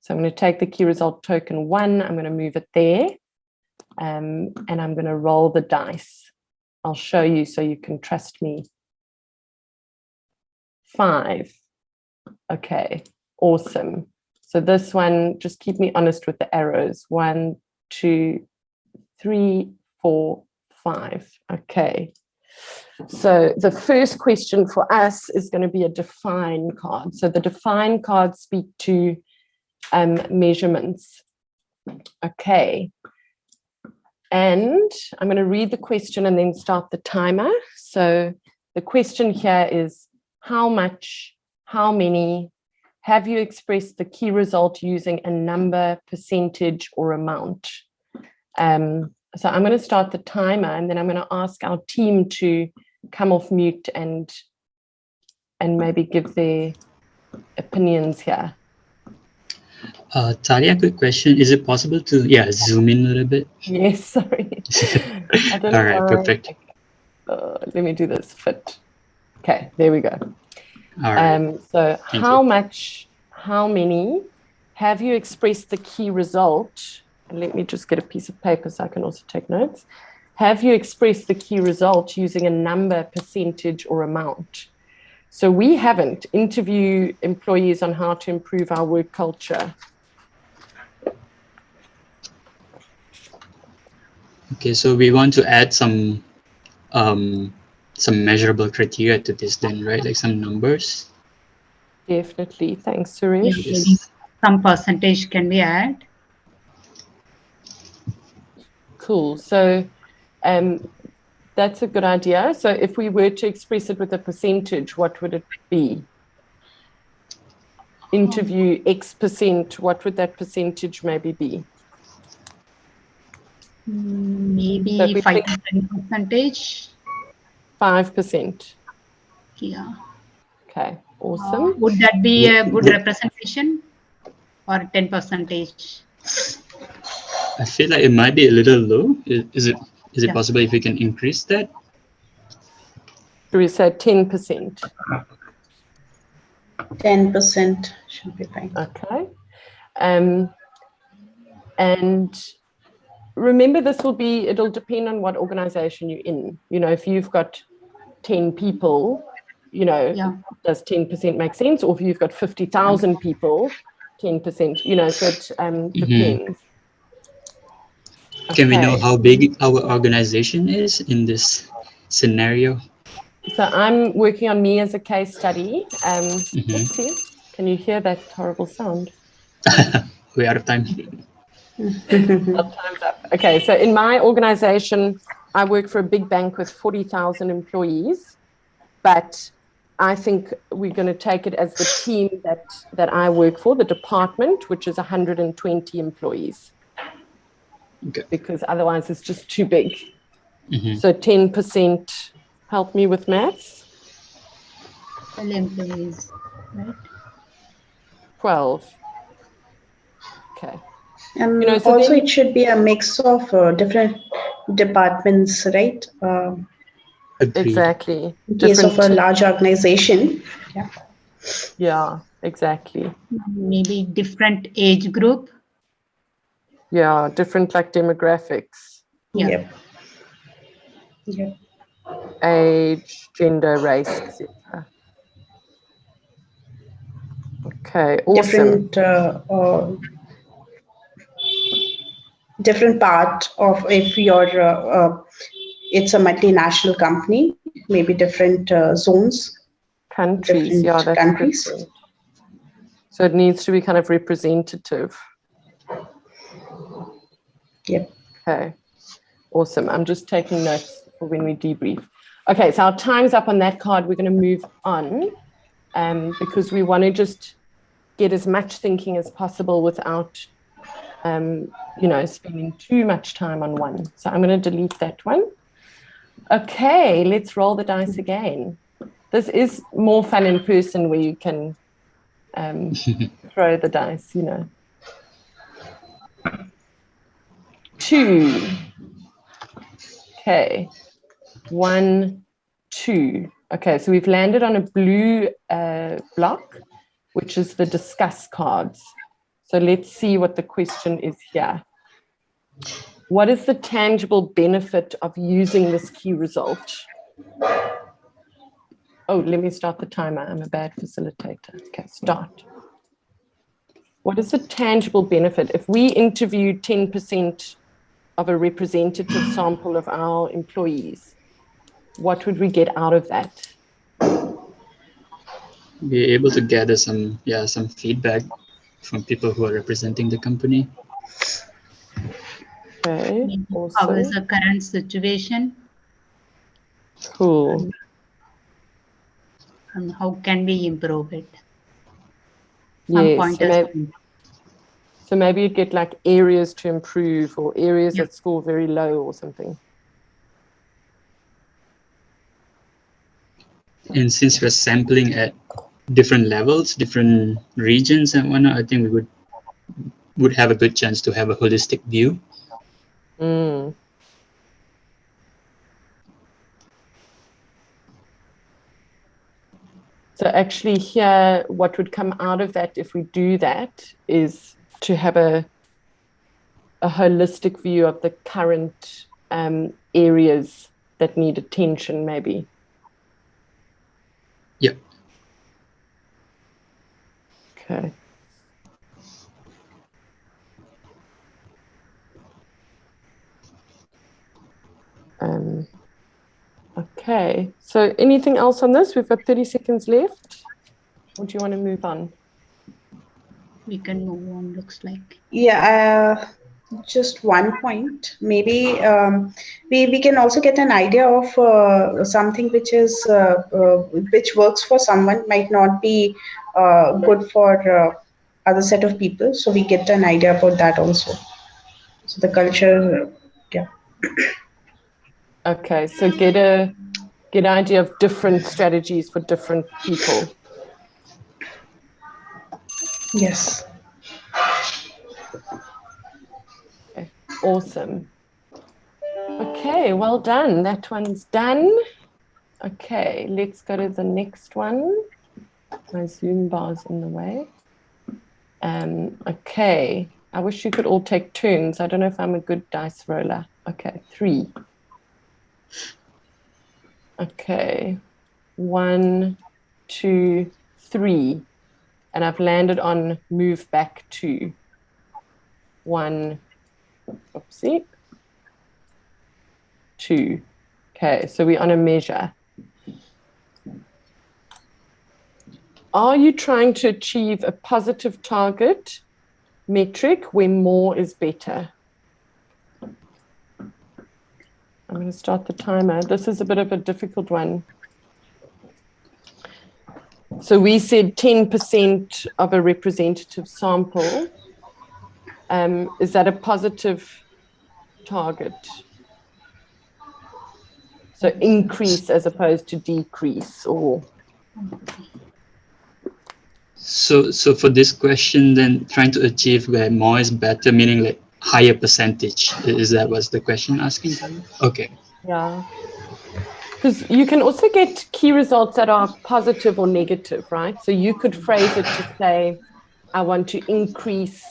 so I'm going to take the key result token one, I'm going to move it there, um, and I'm going to roll the dice. I'll show you so you can trust me. Five. Okay, awesome. So this one, just keep me honest with the arrows. One, two, three, four, five. Okay. So the first question for us is going to be a define card. So the define cards speak to um, measurements. Okay. And I'm going to read the question and then start the timer. So the question here is how much, how many, have you expressed the key result using a number, percentage, or amount? Um, so I'm going to start the timer and then I'm going to ask our team to come off mute and and maybe give their opinions here. Uh, Talia, quick question. Is it possible to, yeah, zoom in a little bit? Yes, sorry. All right, perfect. Uh, let me do this fit. Okay, there we go. All right. Um, so Thank how you. much, how many have you expressed the key result? And let me just get a piece of paper so I can also take notes. have you expressed the key result using a number, percentage, or amount? So we haven't. Interview employees on how to improve our work culture. Okay, so we want to add some um, some measurable criteria to this then, right? Like some numbers. Definitely. Thanks, Suresh. Maybe Some percentage can be added. Cool. So um, that's a good idea. So if we were to express it with a percentage, what would it be? Interview X percent, what would that percentage maybe be? Maybe But we five think- to ten percentage. 5%. Yeah. Okay, uh, awesome. Would that be a good representation or ten percentage? I feel like it might be a little low. I- Is it is it Yeah. possible if we can increase that? We said 10%? Ten percent should be fine. Okay. Um, and remember, this will be, it'll depend on what organization you're in. You know, if you've got 10 people, you know, Yeah. does 10% make sense? Or if you've got 50,000 people, 10%, you know, so it um, depends. Can we know how big our organization is in this scenario? So I'm working on me as a case study. Um, Mhm. oopsie. Can you hear that horrible sound? We're out of time. Time's up. Okay, so in my organization, I work for a big bank with 40,000 employees, but I think we're going to take it as the team that, that I work for, the department, which is 120 employees. Okay. Because otherwise it's just too big. Mhm. So 10% help me with maths, Well, employees, right? 12. Okay. And You know, so also then- it should be a mix of uh, different departments, right? Um, Exactly. in case of a large organization. Yeah. Yeah, exactly. Maybe different age group. Yeah, different like demographics. Yeah. Yep. Yep. age, gender, race, etc. Okay, awesome. Different, uh, uh, different part of if you're, uh, uh, it's a multinational company, maybe different uh, zones. Countries, yeah, different that's countries. different. So it needs to be kind of representative. Yep. Okay, awesome. I'm just taking notes for when we debrief. Okay, so our time's up on that card. We're going to move on um, because we want to just get as much thinking as possible without, um, you know, spending too much time on one. So I'm going to delete that one. Okay, let's roll the dice again. This is more fun in person where you can um, throw the dice, you know. Two. Okay. One, two. Okay, so we've landed on a blue uh, block, which is the discuss cards. So let's see what the question is here. What is the tangible benefit of using this key result? Oh, let me start the timer. I'm a bad facilitator. Okay, start. What is the tangible benefit? If we interview 10% of a representative sample of our employees, what would we get out of that? Be able to gather some yeah some feedback from people who are representing the company. Okay, Maybe How is the current situation Cool. and how can we improve it? Some Yes, so pointers. So maybe you'd get like areas to improve or areas that score very low or something. And since we're sampling at different levels, different regions and whatnot, I think we would would have a good chance to have a holistic view. Mm. So actually here, what would come out of that if we do that is to have a, a holistic view of the current um, areas that need attention, maybe. Yeah. Okay. Um, okay, so anything else on this? We've got 30 seconds left. Or do you want to move on? We can move on, looks like. Yeah, uh, just one point. Maybe um, we we can also get an idea of uh, something which is uh, uh, which works for someone might not be uh, good for uh, other set of people. So we get an idea about that also. So the culture, yeah. Okay, so get a get an idea of different strategies for different people. Yes. Awesome. Okay, well done. That one's done. Okay, let's go to the next one. My Zoom bar's in the way. Um, okay, I wish you could all take turns. I don't know if I'm a good dice roller. Okay, three. Okay, one, two, three. And I've landed on move back to One, oopsie, two. Okay, so we're on a measure. Are you trying to achieve a positive target metric where more is better? I'm going to start the timer. This is a bit of a difficult one. So we said 10% of a representative sample. Um, is that a positive target? So increase as opposed to decrease or So, so for this question, then trying to achieve where more is better, meaning like higher percentage. Is that was the question asking? Okay. Yeah. Because you can also get key results that are positive or negative, right? So you could phrase it to say, I want to increase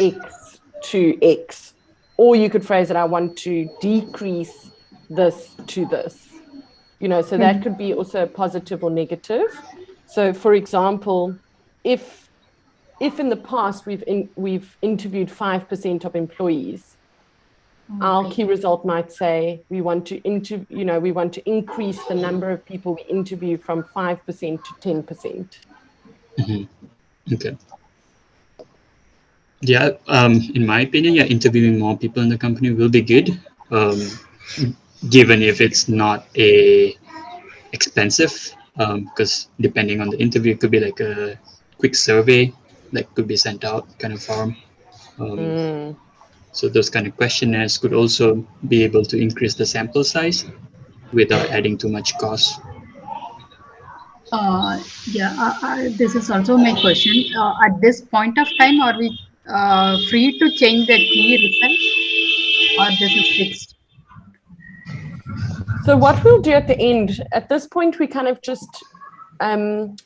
X to X. Or you could phrase it, I want to decrease this to this. You know, so that hmm. could be also positive or negative. So for example, if if in the past we've in, we've interviewed 5% of employees, our key result might say we want to inter, you know, we want to increase the number of people we interview from 5% to 10%. percent Okay. Yeah, um, in my opinion, yeah, interviewing more people in the company will be good. Um, given if it's not a expensive, because depending on the interview, it could be like a quick survey that could be sent out, kind of form. Um, Mm, So those kind of questionnaires could also be able to increase the sample size without adding too much cost. Uh, yeah, uh, uh, this is also my question. Uh, at this point of time, are we uh, free to change the key result or this is fixed? So what we'll do at the end, at this point, we kind of just um,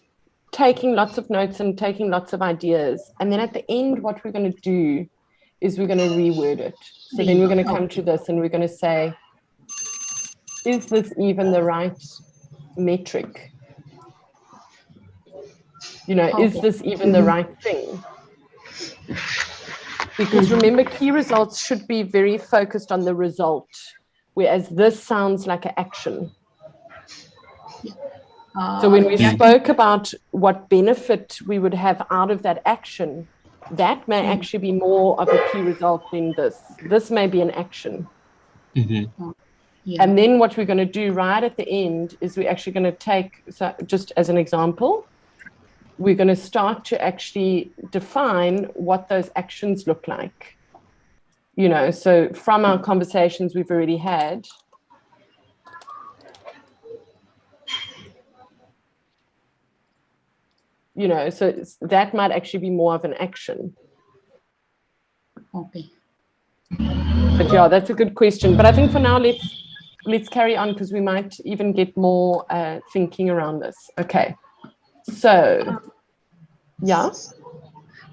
taking lots of notes and taking lots of ideas. And then at the end, what we're going to do is we're going to reword it. So then we're going to come to this and we're going to say, is this even the right metric? You know, is this even the right thing? Because remember, key results should be very focused on the result, whereas this sounds like an action. So when we Uh, yeah. spoke about what benefit we would have out of that action, that may actually be more of a key result than this. This may be an action. Mhm. Yeah. And then what we're going to do right at the end is we're actually going to take, so just as an example, we're going to start to actually define what those actions look like. You know, so from our conversations we've already had, you know, so it's, that might actually be more of an action. Okay. But yeah, that's a good question. But I think for now, let's let's carry on because we might even get more uh, thinking around this. Okay. So, yeah.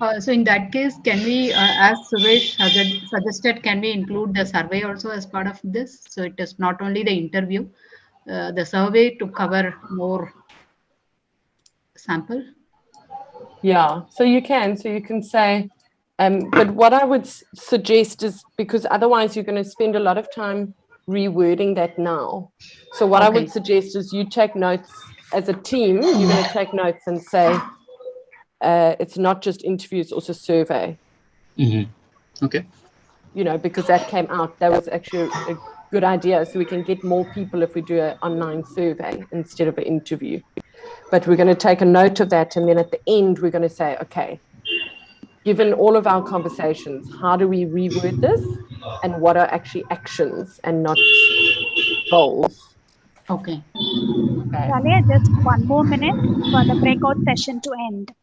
Uh, so in that case, can we, uh, as Suresh sugge- suggested, can we include the survey also as part of this? So it is not only the interview, uh, the survey to cover more sample? Yeah, so you can, so you can say, um, but what I would suggest is because otherwise you're going to spend a lot of time rewording that now. So what I would suggest is you take notes as a team, you're going to take notes and say, uh, it's not just interviews, also survey, hmm Okay. you know, because that came out. That was actually a good idea. So we can get more people if we do an online survey instead of an interview. But we're going to take a note of that. And then at the end, we're going to say, okay, given all of our conversations, how do we reword this? And what are actually actions and not goals? Okay. Okay. Talia, just one more minute for the breakout session to end.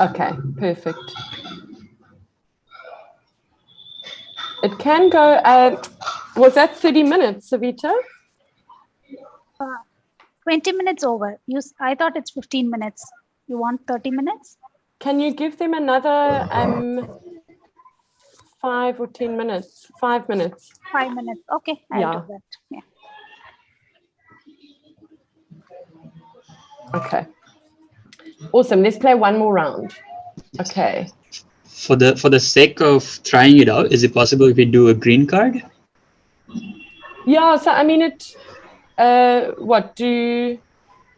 Okay, perfect. It can go, uh, was that 30 minutes, Savita? 20 minutes over. You, s- I thought it's 15 minutes. You want 30 minutes? Can you give them another um, five or 10 minutes? Five minutes. Five minutes. Okay, I'll Yeah. do that. Yeah. Okay. Awesome. Let's play one more round. Okay. For the for the sake of trying it out, is it possible if we do a green card? Yeah. So, I mean, it, uh, what do,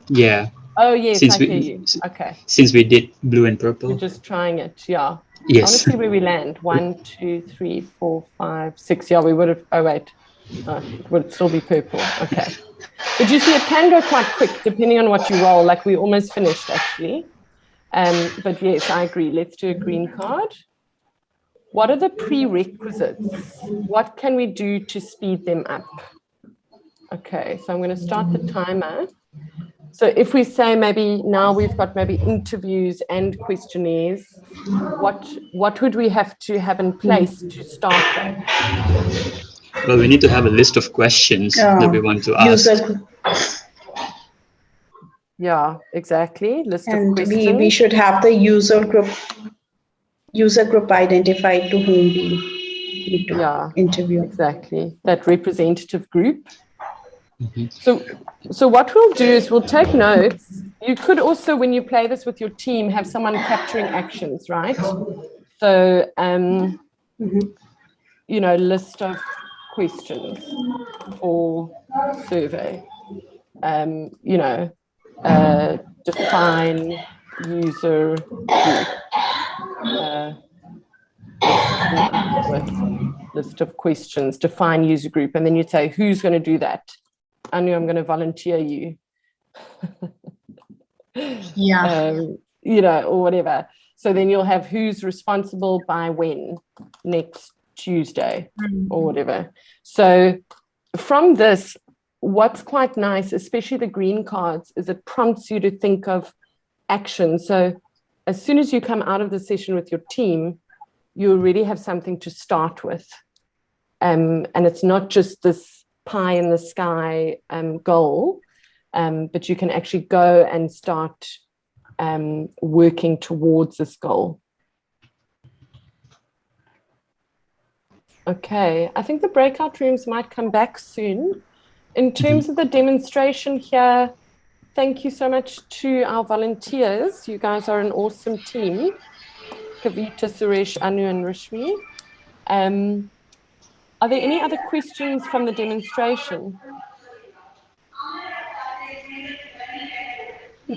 Yeah, oh, yes, Since I we- hear you. Okay. since we did blue and We're purple. just trying it. Yeah. I want Yes. to see where we land. One, two, three, four, five, six. Yeah, we would have. Oh wait, oh, it would still be purple. Okay. But you see, it can go quite quick depending on what you roll. Like we almost finished actually. Um, but yes, I agree. Let's do a green card. What are the prerequisites? What can we do to speed them up? Okay, so I'm going to start the timer. So if we say maybe now we've got maybe interviews and questionnaires, what what would we have to have in place to start that? Well, we need to have a list of questions that we want to ask. Yeah, exactly. List of And we, we should have the user group, user group identified to whom we need to Yeah, interview. exactly. That representative group. Mhm. So, so what we'll do is we'll take notes. You could also, when you play this with your team, have someone capturing actions, right? So, um, Mhm. you know, list of questions or survey. Um, you know, uh, define user group. Uh, list of questions, define user group, and then you'd say, who's going to do that? I knew I'm going to volunteer you. Yeah. um, you know, or whatever. So then you'll have who's responsible by when next Tuesday or whatever. So from this, what's quite nice, especially the green cards, is it prompts you to think of action. So as soon as you come out of the session with your team, you already have something to start with. Um, and it's not just this pie in the sky um, goal, um, but you can actually go and start um, working towards this goal. Okay, I think the breakout rooms might come back soon. In terms of the demonstration here, thank you so much to our volunteers. You guys are an awesome team. Kavita, Suresh, Anu, and Rishmi. Are there any other questions from the demonstration?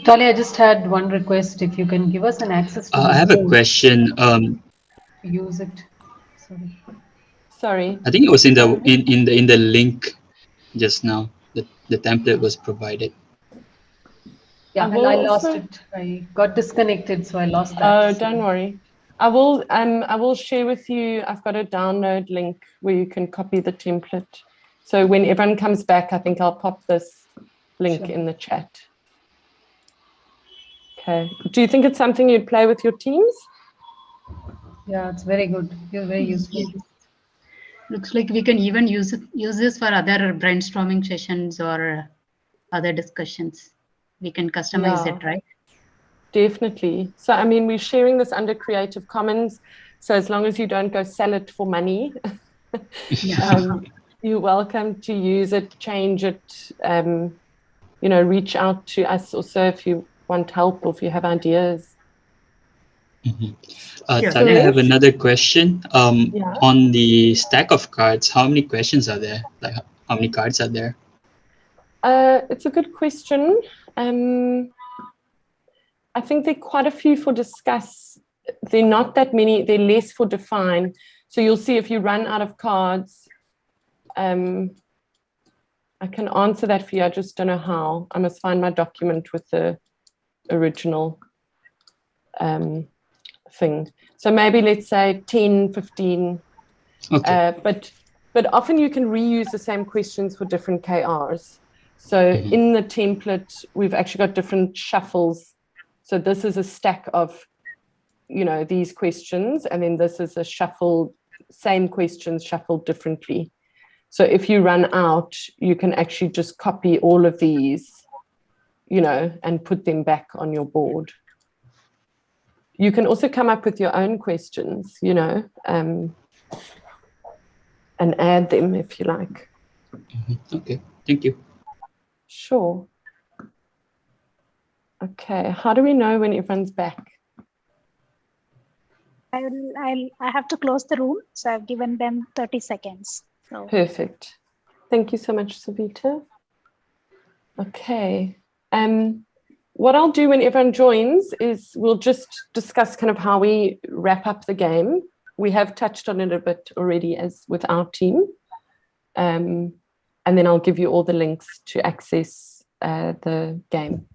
Tali, I just had one request. If you can give us an access to Uh, I have a question. Um, Use it. Sorry. Sorry. I think it was in the in, in the in the link just now. The the template was provided. Yeah, I and I lost it. I got disconnected, so I lost that. Oh, So- don't worry. I will um I will share with you. I've got a download link where you can copy the template. So when everyone comes back, I think I'll pop this link Sure. in the chat. Okay. Do you think it's something you'd play with your teams? Yeah, it's very good. You're very useful. Looks like we can even use it, use this for other brainstorming sessions or other discussions. We can customize Yeah. it, right? Definitely. So, I mean, we're sharing this under Creative Commons. So, as long as you don't go sell it for money, um, you're welcome to use it, change it, um, you know, reach out to us also if you want help or if you have ideas. Mhm. Uh, Yeah. Talia, I have another question. Um, Yeah. On the stack of cards, how many questions are there? Like, how many cards are there? Uh, it's a good question. Um, I think there are quite a few for discuss. They're not that many, they're less for define. So you'll see if you run out of cards, um, I can answer that for you. I just don't know how. I must find my document with the original um, thing. So maybe let's say 10, 15, Okay. uh, but but often you can reuse the same questions for different KRs. So Mhm. in the template, we've actually got different shuffles. So this is a stack of, you know, these questions, and then this is a shuffle, same questions shuffled differently. So if you run out, you can actually just copy all of these, you know, and put them back on your board. You can also come up with your own questions, you know, um, and add them if you like. Mhm. Okay. Thank you. Sure. Okay, how do we know when everyone's back? I will, I'll, I have to close the room, so I've given them 30 seconds. So Perfect. Thank you so much, Savita. Okay. Um, what I'll do when everyone joins is we'll just discuss kind of how we wrap up the game. We have touched on it a bit already as with our team. Um, and then I'll give you all the links to access uh, the game.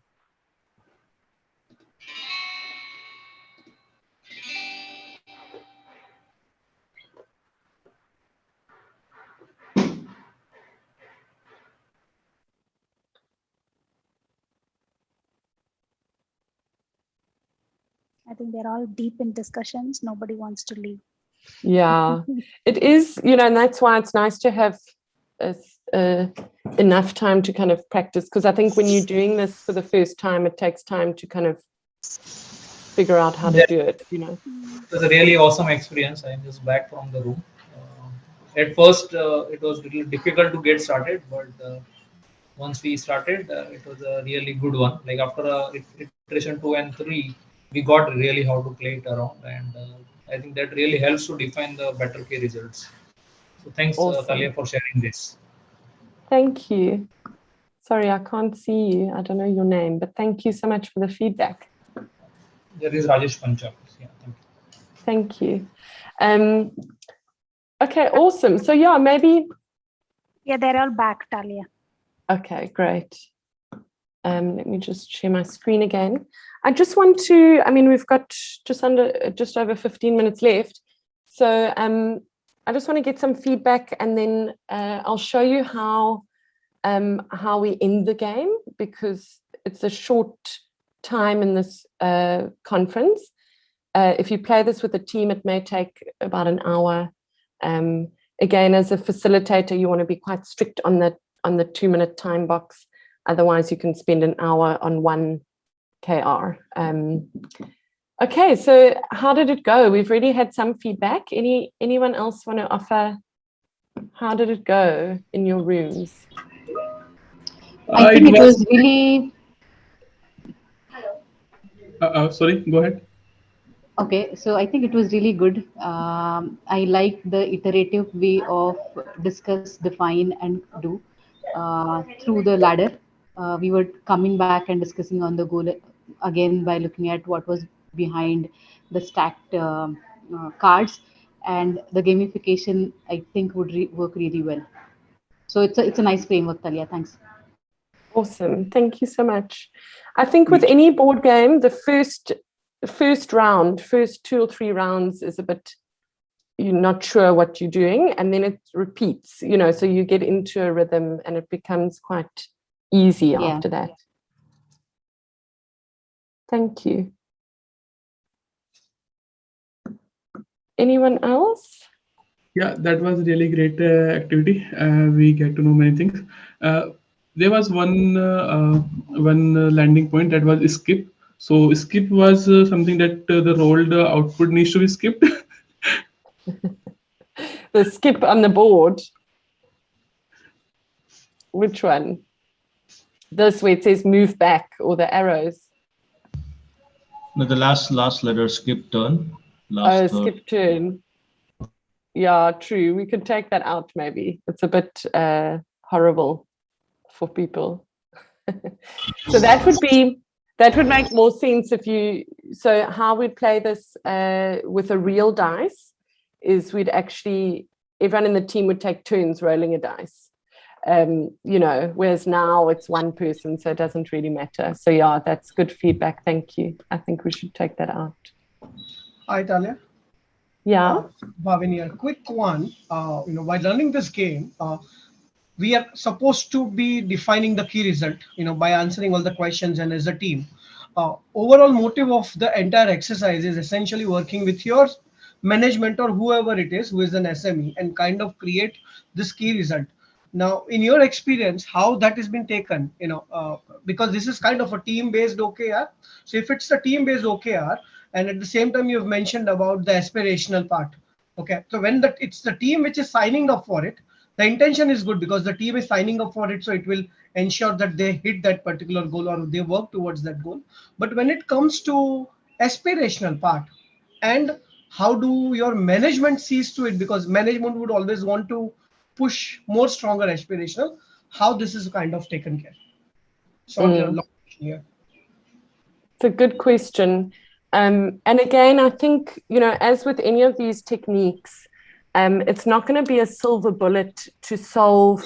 I think they're all deep in discussions. Nobody wants to leave. Yeah, it is, you know, and that's why it's nice to have a, uh, enough time to kind of practice. Because I think when you're doing this for the first time, it takes time to kind of figure out how to Yeah. do it, you know. It was a really awesome experience. I'm just back from the room. Uh, at first, uh, it was a little difficult to get started, but uh, once we started, uh, it was a really good one. Like after uh, iteration two and three, we got really how to play it around, and uh, I think that really helps to define the better key results. So thanks, uh, Awesome. Talia, for sharing this. Thank you. Sorry, I can't see you. I don't know your name, but thank you so much for the feedback. There is Rajesh Panchal. Yeah, thank you. Thank you. Um, okay, awesome. So yeah, maybe Yeah, they're all back, Talia. Okay, great. Um, let me just share my screen again. I just want to, I mean, we've got just under, just over 15 minutes left. So um, I just want to get some feedback and then uh, I'll show you how, um, how we end the game because it's a short time in this uh, conference. Uh, if you play this with a team, it may take about an hour. Um, again, as a facilitator, you want to be quite strict on the on the two minute time box. Otherwise, you can spend an hour on one KR. Um, okay, so how did it go? We've already had some feedback. Any Anyone else want to offer? How did it go in your rooms? I think it it was- was really Uh, uh, sorry, go ahead. okay. So I think it was really good. Um, I like the iterative way of discuss, define, and do uh, through the ladder. Uh, we were coming back and discussing on the goal again by looking at what was behind the stacked um uh, cards, and the gamification I think would re- work really well. So it's a, it's a nice framework, Talia. Thanks. Awesome. Thank you so much. I think with any board game, the first first round, first two or three rounds is a bit you're not sure what you're doing and then it repeats, you know, so you get into a rhythm and it becomes quite easy Yeah. after that. Thank you. Anyone else? Yeah, that was really great uh, activity. Uh, we get to know many things. Uh, there was one uh, uh, one uh, landing point that was skip. So skip was uh, something that uh, the rolled uh, output needs to be skipped. The skip on the board. Which one? This where it says move back or the arrows. No, the last last letter skip turn. Oh, Last third. skip turn. Yeah, true. We could take that out maybe. It's a bit uh, horrible for people. so that would be, that would make more sense if you, so how we'd play this uh, with a real dice is we'd actually, everyone in the team would take turns rolling a dice. Um, you know, whereas now it's one person, so it doesn't really matter. So yeah, that's good feedback. Thank you. I think we should take that out. Hi, Talia. Yeah. Bhavin here. Quick one. Uh, you know, while learning this game, uh, we are supposed to be defining the key result. You know, by answering all the questions and as a team. Uh, overall motive of the entire exercise is essentially working with your management or whoever it is who is an SME and kind of create this key result. Now, in your experience, how that has been taken, you know, uh, because this is kind of a team-based OKR. So if it's a team-based OKR, and at the same time you've mentioned about the aspirational part okay? So when that it's the team which is signing up for it the intention is good because the team is signing up for it so it will ensure that they hit that particular goal or they work towards that goal. But when it comes to aspirational part and how do your management sees to it? Because management would always want to push more stronger aspirational how this is kind of taken care sorry Mm. a long here It's a good question. Um, and again, I think, you know, as with any of these techniques, um, it's not going to be a silver bullet to solve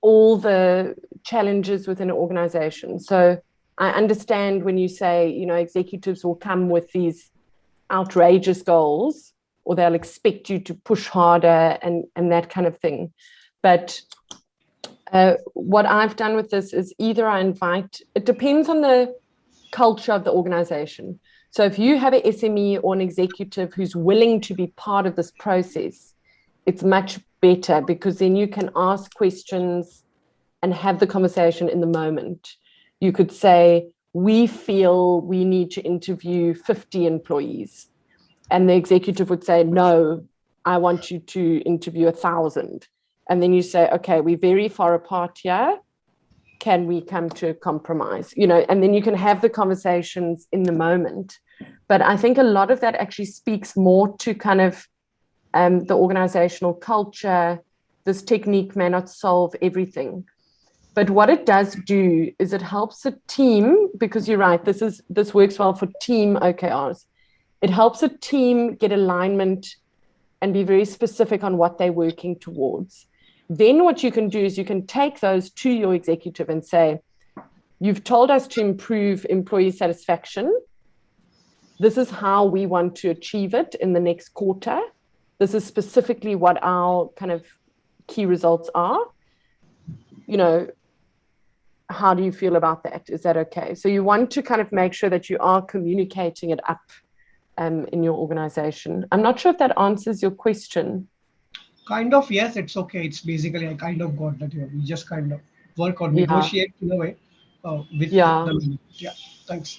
all the challenges within an organization. So I understand when you say, you know, executives will come with these outrageous goals or they'll expect you to push harder and, and that kind of thing. But uh, what I've done with this is either I invite, it depends on the culture of the organization. So if you have an SME or an executive who's willing to be part of this process, it's much better because then you can ask questions and have the conversation in the moment. You could say, we feel we need to interview 50 employees. And the executive would say, no, I want you to interview a thousand. And then you say, okay, we're very far apart here. Can we come to a compromise? You know and then you can have the conversations in the moment. But i think a lot of that actually speaks more to kind of um, the organizational culture. This technique may not solve everything. But what it does do is it helps a team because you're right this is this works well for team okrs it helps a team get alignment and be very specific on what they're working towards then what you can do is you can take those to your executive and say, you've told us to improve employee satisfaction. This is how we want to achieve it in the next quarter. This is specifically what our kind of key results are. You know, how do you feel about that? Is that okay? So you want to kind of make sure that you are communicating it up um, in your organization. I'm not sure if that answers your question. kind of yes it's okay it's basically i kind of got that here we just kind of work or Yeah. negotiate in a way uh, with Yeah. the yeah thanks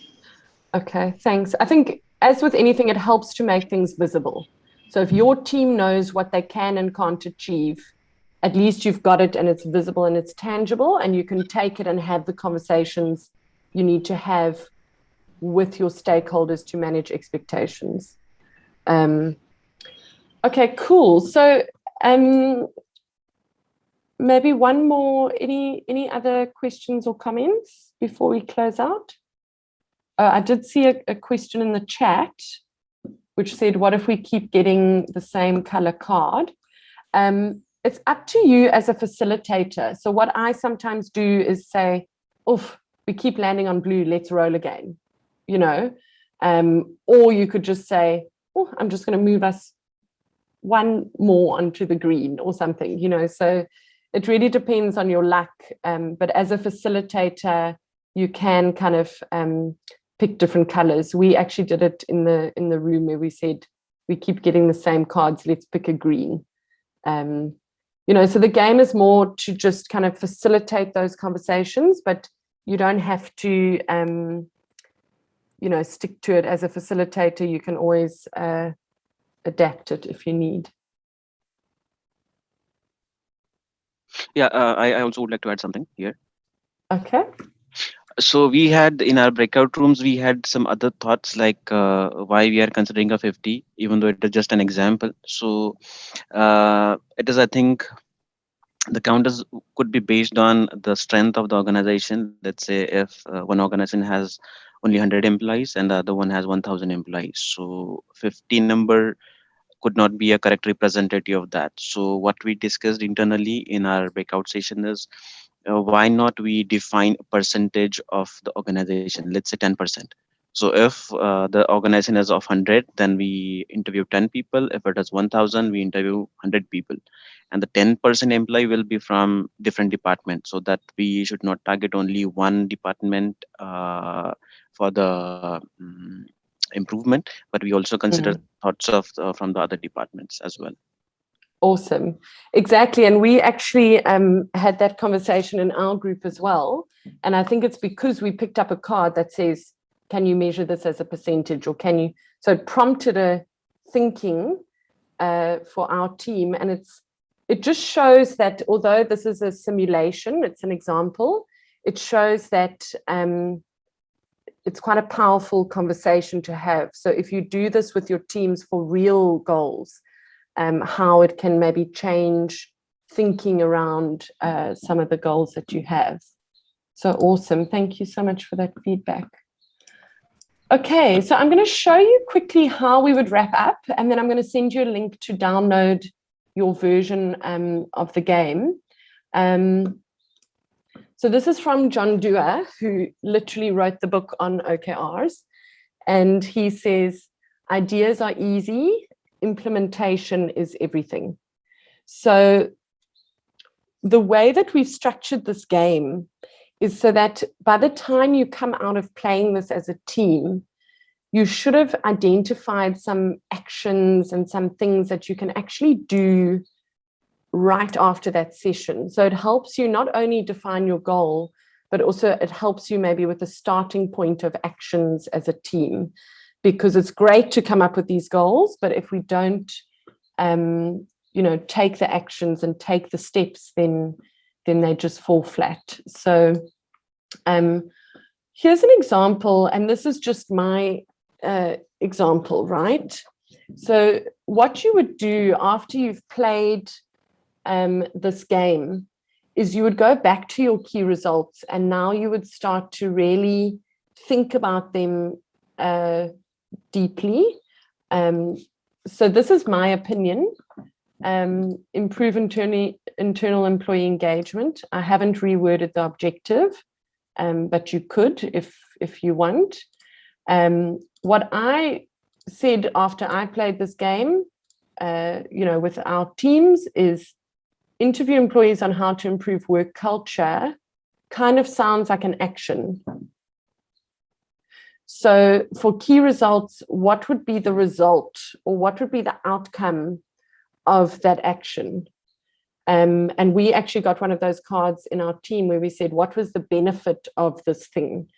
Okay, thanks. I think as with anything, it helps to make things visible. So if your team knows what they can and can't achieve, at least you've got it and it's visible and it's tangible and you can take it and have the conversations you need to have with your stakeholders to manage expectations. Um, okay, cool. So um, maybe one more, any, any other questions or comments before we close out? Uh, I did see a, a question in the chat, which said, what if we keep getting the same color card? Um, it's up to you as a facilitator. So what I sometimes do is say, oof, we keep landing on blue, let's roll again, you know? Um, or you could just say, oh, I'm just gonna move us one more onto the green or something, you know? So it really depends on your luck. Um, but as a facilitator, you can kind of um, pick different colors. We actually did it in the in the room where we said we keep getting the same cards. Let's pick a green. Um, you know, so the game is more to just kind of facilitate those conversations, but you don't have to um, you know, stick to it as a facilitator, you can always uh, adapt it if you need. Yeah, uh, I, I also would like to add something here. Okay. So we had in our breakout rooms, we had some other thoughts like uh, why we are considering a 50, even though it is just an example. So uh, it is, I think, the counters could be based on the strength of the organization. Let's say if uh, one organization has only 100 employees and the other one has 1000 employees. So 15 number could not be a correct representative of that. So what we discussed internally in our breakout session is uh, why not we define a percentage of the organization, let's say 10%. So if uh, the organization is of 100, then we interview 10 people. If it is 1000, we interview 100 people. And the 10% employee will be from different departments so that we should not target only one department uh, for the um, improvement, but we also consider Mhm. thoughts of uh, from the other departments as well. Awesome. Exactly. And we actually um, had that conversation in our group as well. And I think it's because we picked up a card that says, can you measure this as a percentage or can you? So it prompted a thinking uh, for our team. And it's it just shows that although this is a simulation, it's an example, it shows that um, it's quite a powerful conversation to have. So if you do this with your teams for real goals, um, how it can maybe change thinking around uh, some of the goals that you have. So awesome. Thank you so much for that feedback. Okay, so I'm going to show you quickly how we would wrap up, and then I'm going to send you a link to download your version um, of the game. Um, so this is from John Doerr, who literally wrote the book on OKRs. And he says, ideas are easy, implementation is everything. So the way that we've structured this game is so that by the time you come out of playing this as a team, you should have identified some actions and some things that you can actually do right after that session. So it helps you not only define your goal, but also it helps you maybe with a starting point of actions as a team, because it's great to come up with these goals, but if we don't, um, you know, take the actions and take the steps, then then they just fall flat. So um, here's an example, and this is just my uh, example, right? So what you would do after you've played um, this game is you would go back to your key results and now you would start to really think about them uh, deeply. Um, so this is my opinion. Um, improve internal, internal employee engagement. I haven't reworded the objective, um, but you could if, if you want. Um, what I said after I played this game, uh, you know, with our teams is interview employees on how to improve work culture kind of sounds like an action. So for key results, what would be the result or what would be the outcome of that action? Um, and we actually got one of those cards in our team where we said, what was the benefit of this thing?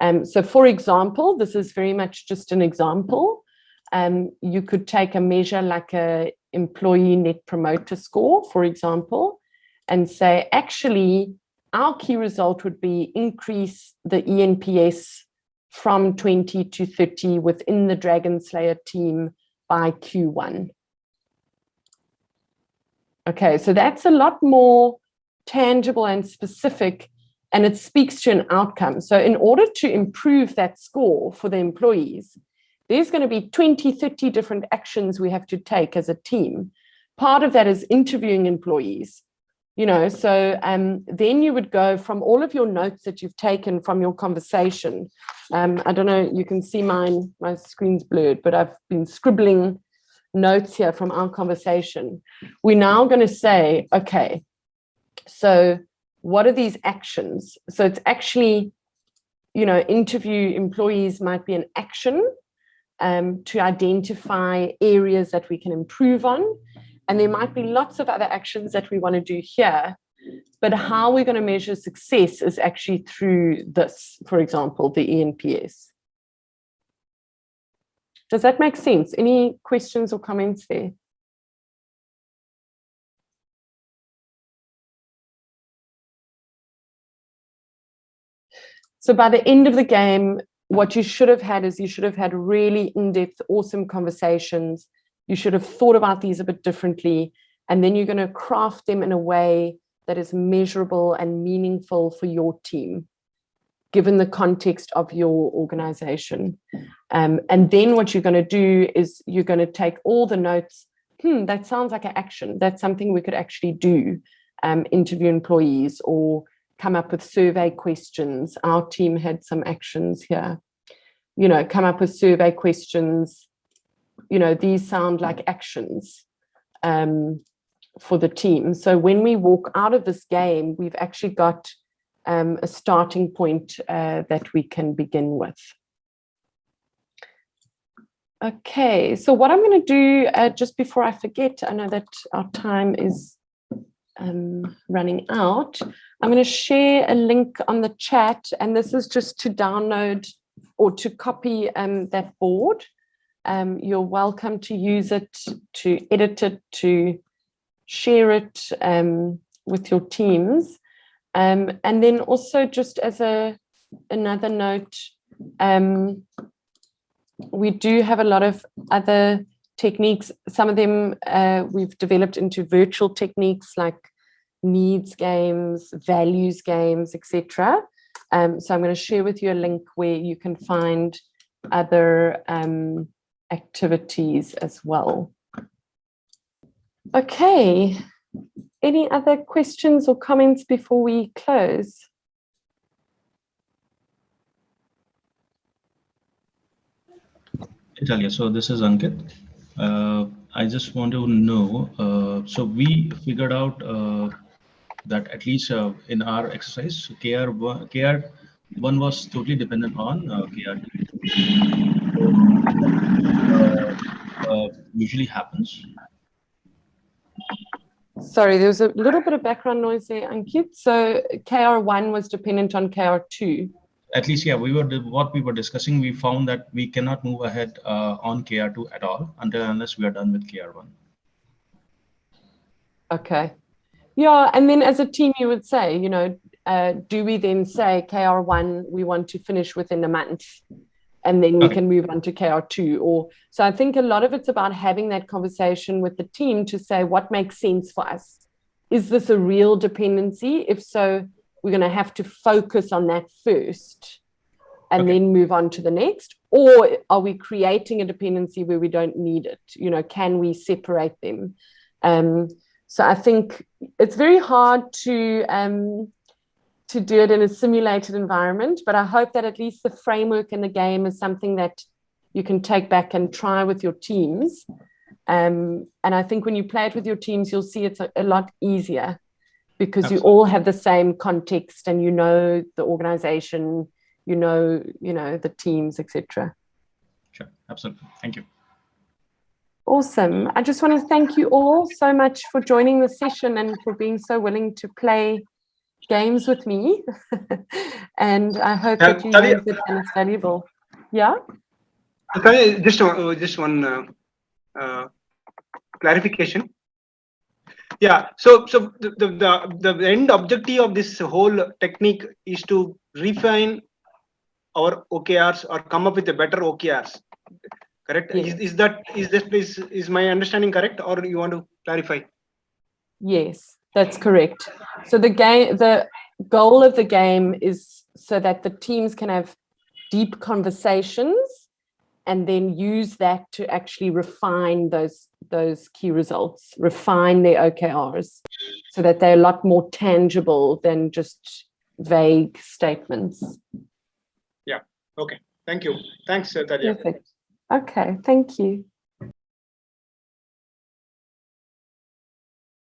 Um, so for example, this is very much just an example. Um, you could take a measure like a employee net promoter score, for example, and say, actually, our key result would be increase the ENPS from 20 to 30 within the Dragon Slayer team by Q1. Okay, so that's a lot more tangible and specific and it speaks to an outcome. So in order to improve that score for the employees, there's going to be 20, 30 different actions we have to take as a team. Part of that is interviewing employees, you know, so um, then you would go from all of your notes that you've taken from your conversation. Um, I don't know, you can see mine, my screen's blurred, but I've been scribbling notes here from our conversation. We're now going to say, okay, so what are these actions? So it's actually, you know, interview employees might be an action um, to identify areas that we can improve on. And there might be lots of other actions that we want to do here. But how we're going to measure success is actually through this, for example, the ENPS. Does that make sense? Any questions or comments there? So by the end of the game, what you should have had is you should have had really in-depth, awesome conversations. You should have thought about these a bit differently. And then you're going to craft them in a way that is measurable and meaningful for your team, given the context of your organization. Um, and then what you're going to do is you're going to take all the notes. Hmm, that sounds like an action. That's something we could actually do. Um, interview employees or come up with survey questions. Our team had some actions here. You know, come up with survey questions. You know, these sound like actions um, for the team. So when we walk out of this game, we've actually got um, a starting point uh, that we can begin with. Okay, so what I'm going to do uh, just before I forget, I know that our time is um, running out. I'm going to share a link on the chat, and this is just to download or to copy um, that board. Um, you're welcome to use it, to edit it, to share it um, with your teams. Um, and then also just as a another note, um, we do have a lot of other techniques. Some of them uh, we've developed into virtual techniques like needs games, values games, etc. Um, so I'm going to share with you a link where you can find other um, activities as well. Okay, any other questions or comments before we close? Italia, so this is Ankit. Uh, I just want to know, uh, so we figured out uh, that at least uh, in our exercise, KR1, KR1 was totally dependent on uh, KR2. Uh, usually happens. Sorry, there was a little bit of background noise there, Ankit. So KR1 was dependent on KR2. At least, yeah, we were what we were discussing. We found that we cannot move ahead uh, on KR2 at all until unless we are done with KR1. Okay. Yeah, and then as a team, you would say, you know, uh, do we then say KR1 we want to finish within a month, and then we Okay. can move on to KR2? Or so I think a lot of it's about having that conversation with the team to say what makes sense for us. Is this a real dependency? If so, we're going to have to focus on that first, and Okay. then move on to the next. Or are we creating a dependency where we don't need it? You know, can we separate them? Um, so I think it's very hard to um, to do it in a simulated environment, but I hope that at least the framework in the game is something that you can take back and try with your teams. Um, and I think when you play it with your teams, you'll see it's a, a lot easier because you all have the same context and you know the organization, you know, you know the teams, etc. Sure, absolutely. Thank you. Awesome. I just want to thank you all so much for joining the session and for being so willing to play games with me. and I hope Yeah, that you Talia. use it and it's valuable. Yeah? Okay, just uh, just one uh, uh, clarification. Yeah, so so the, the the the end objective of this whole technique is to refine our OKRs or come up with a better OKRs. Correct? Is, is that is this is is my understanding correct, or you want to clarify? Yes, that's correct. So the game, the goal of the game is so that the teams can have deep conversations and then use that to actually refine those those key results, refine their OKRs so that they're a lot more tangible than just vague statements. Yeah. Okay. Thank you. Thanks, uh, Talia. Perfect. Okay, thank you.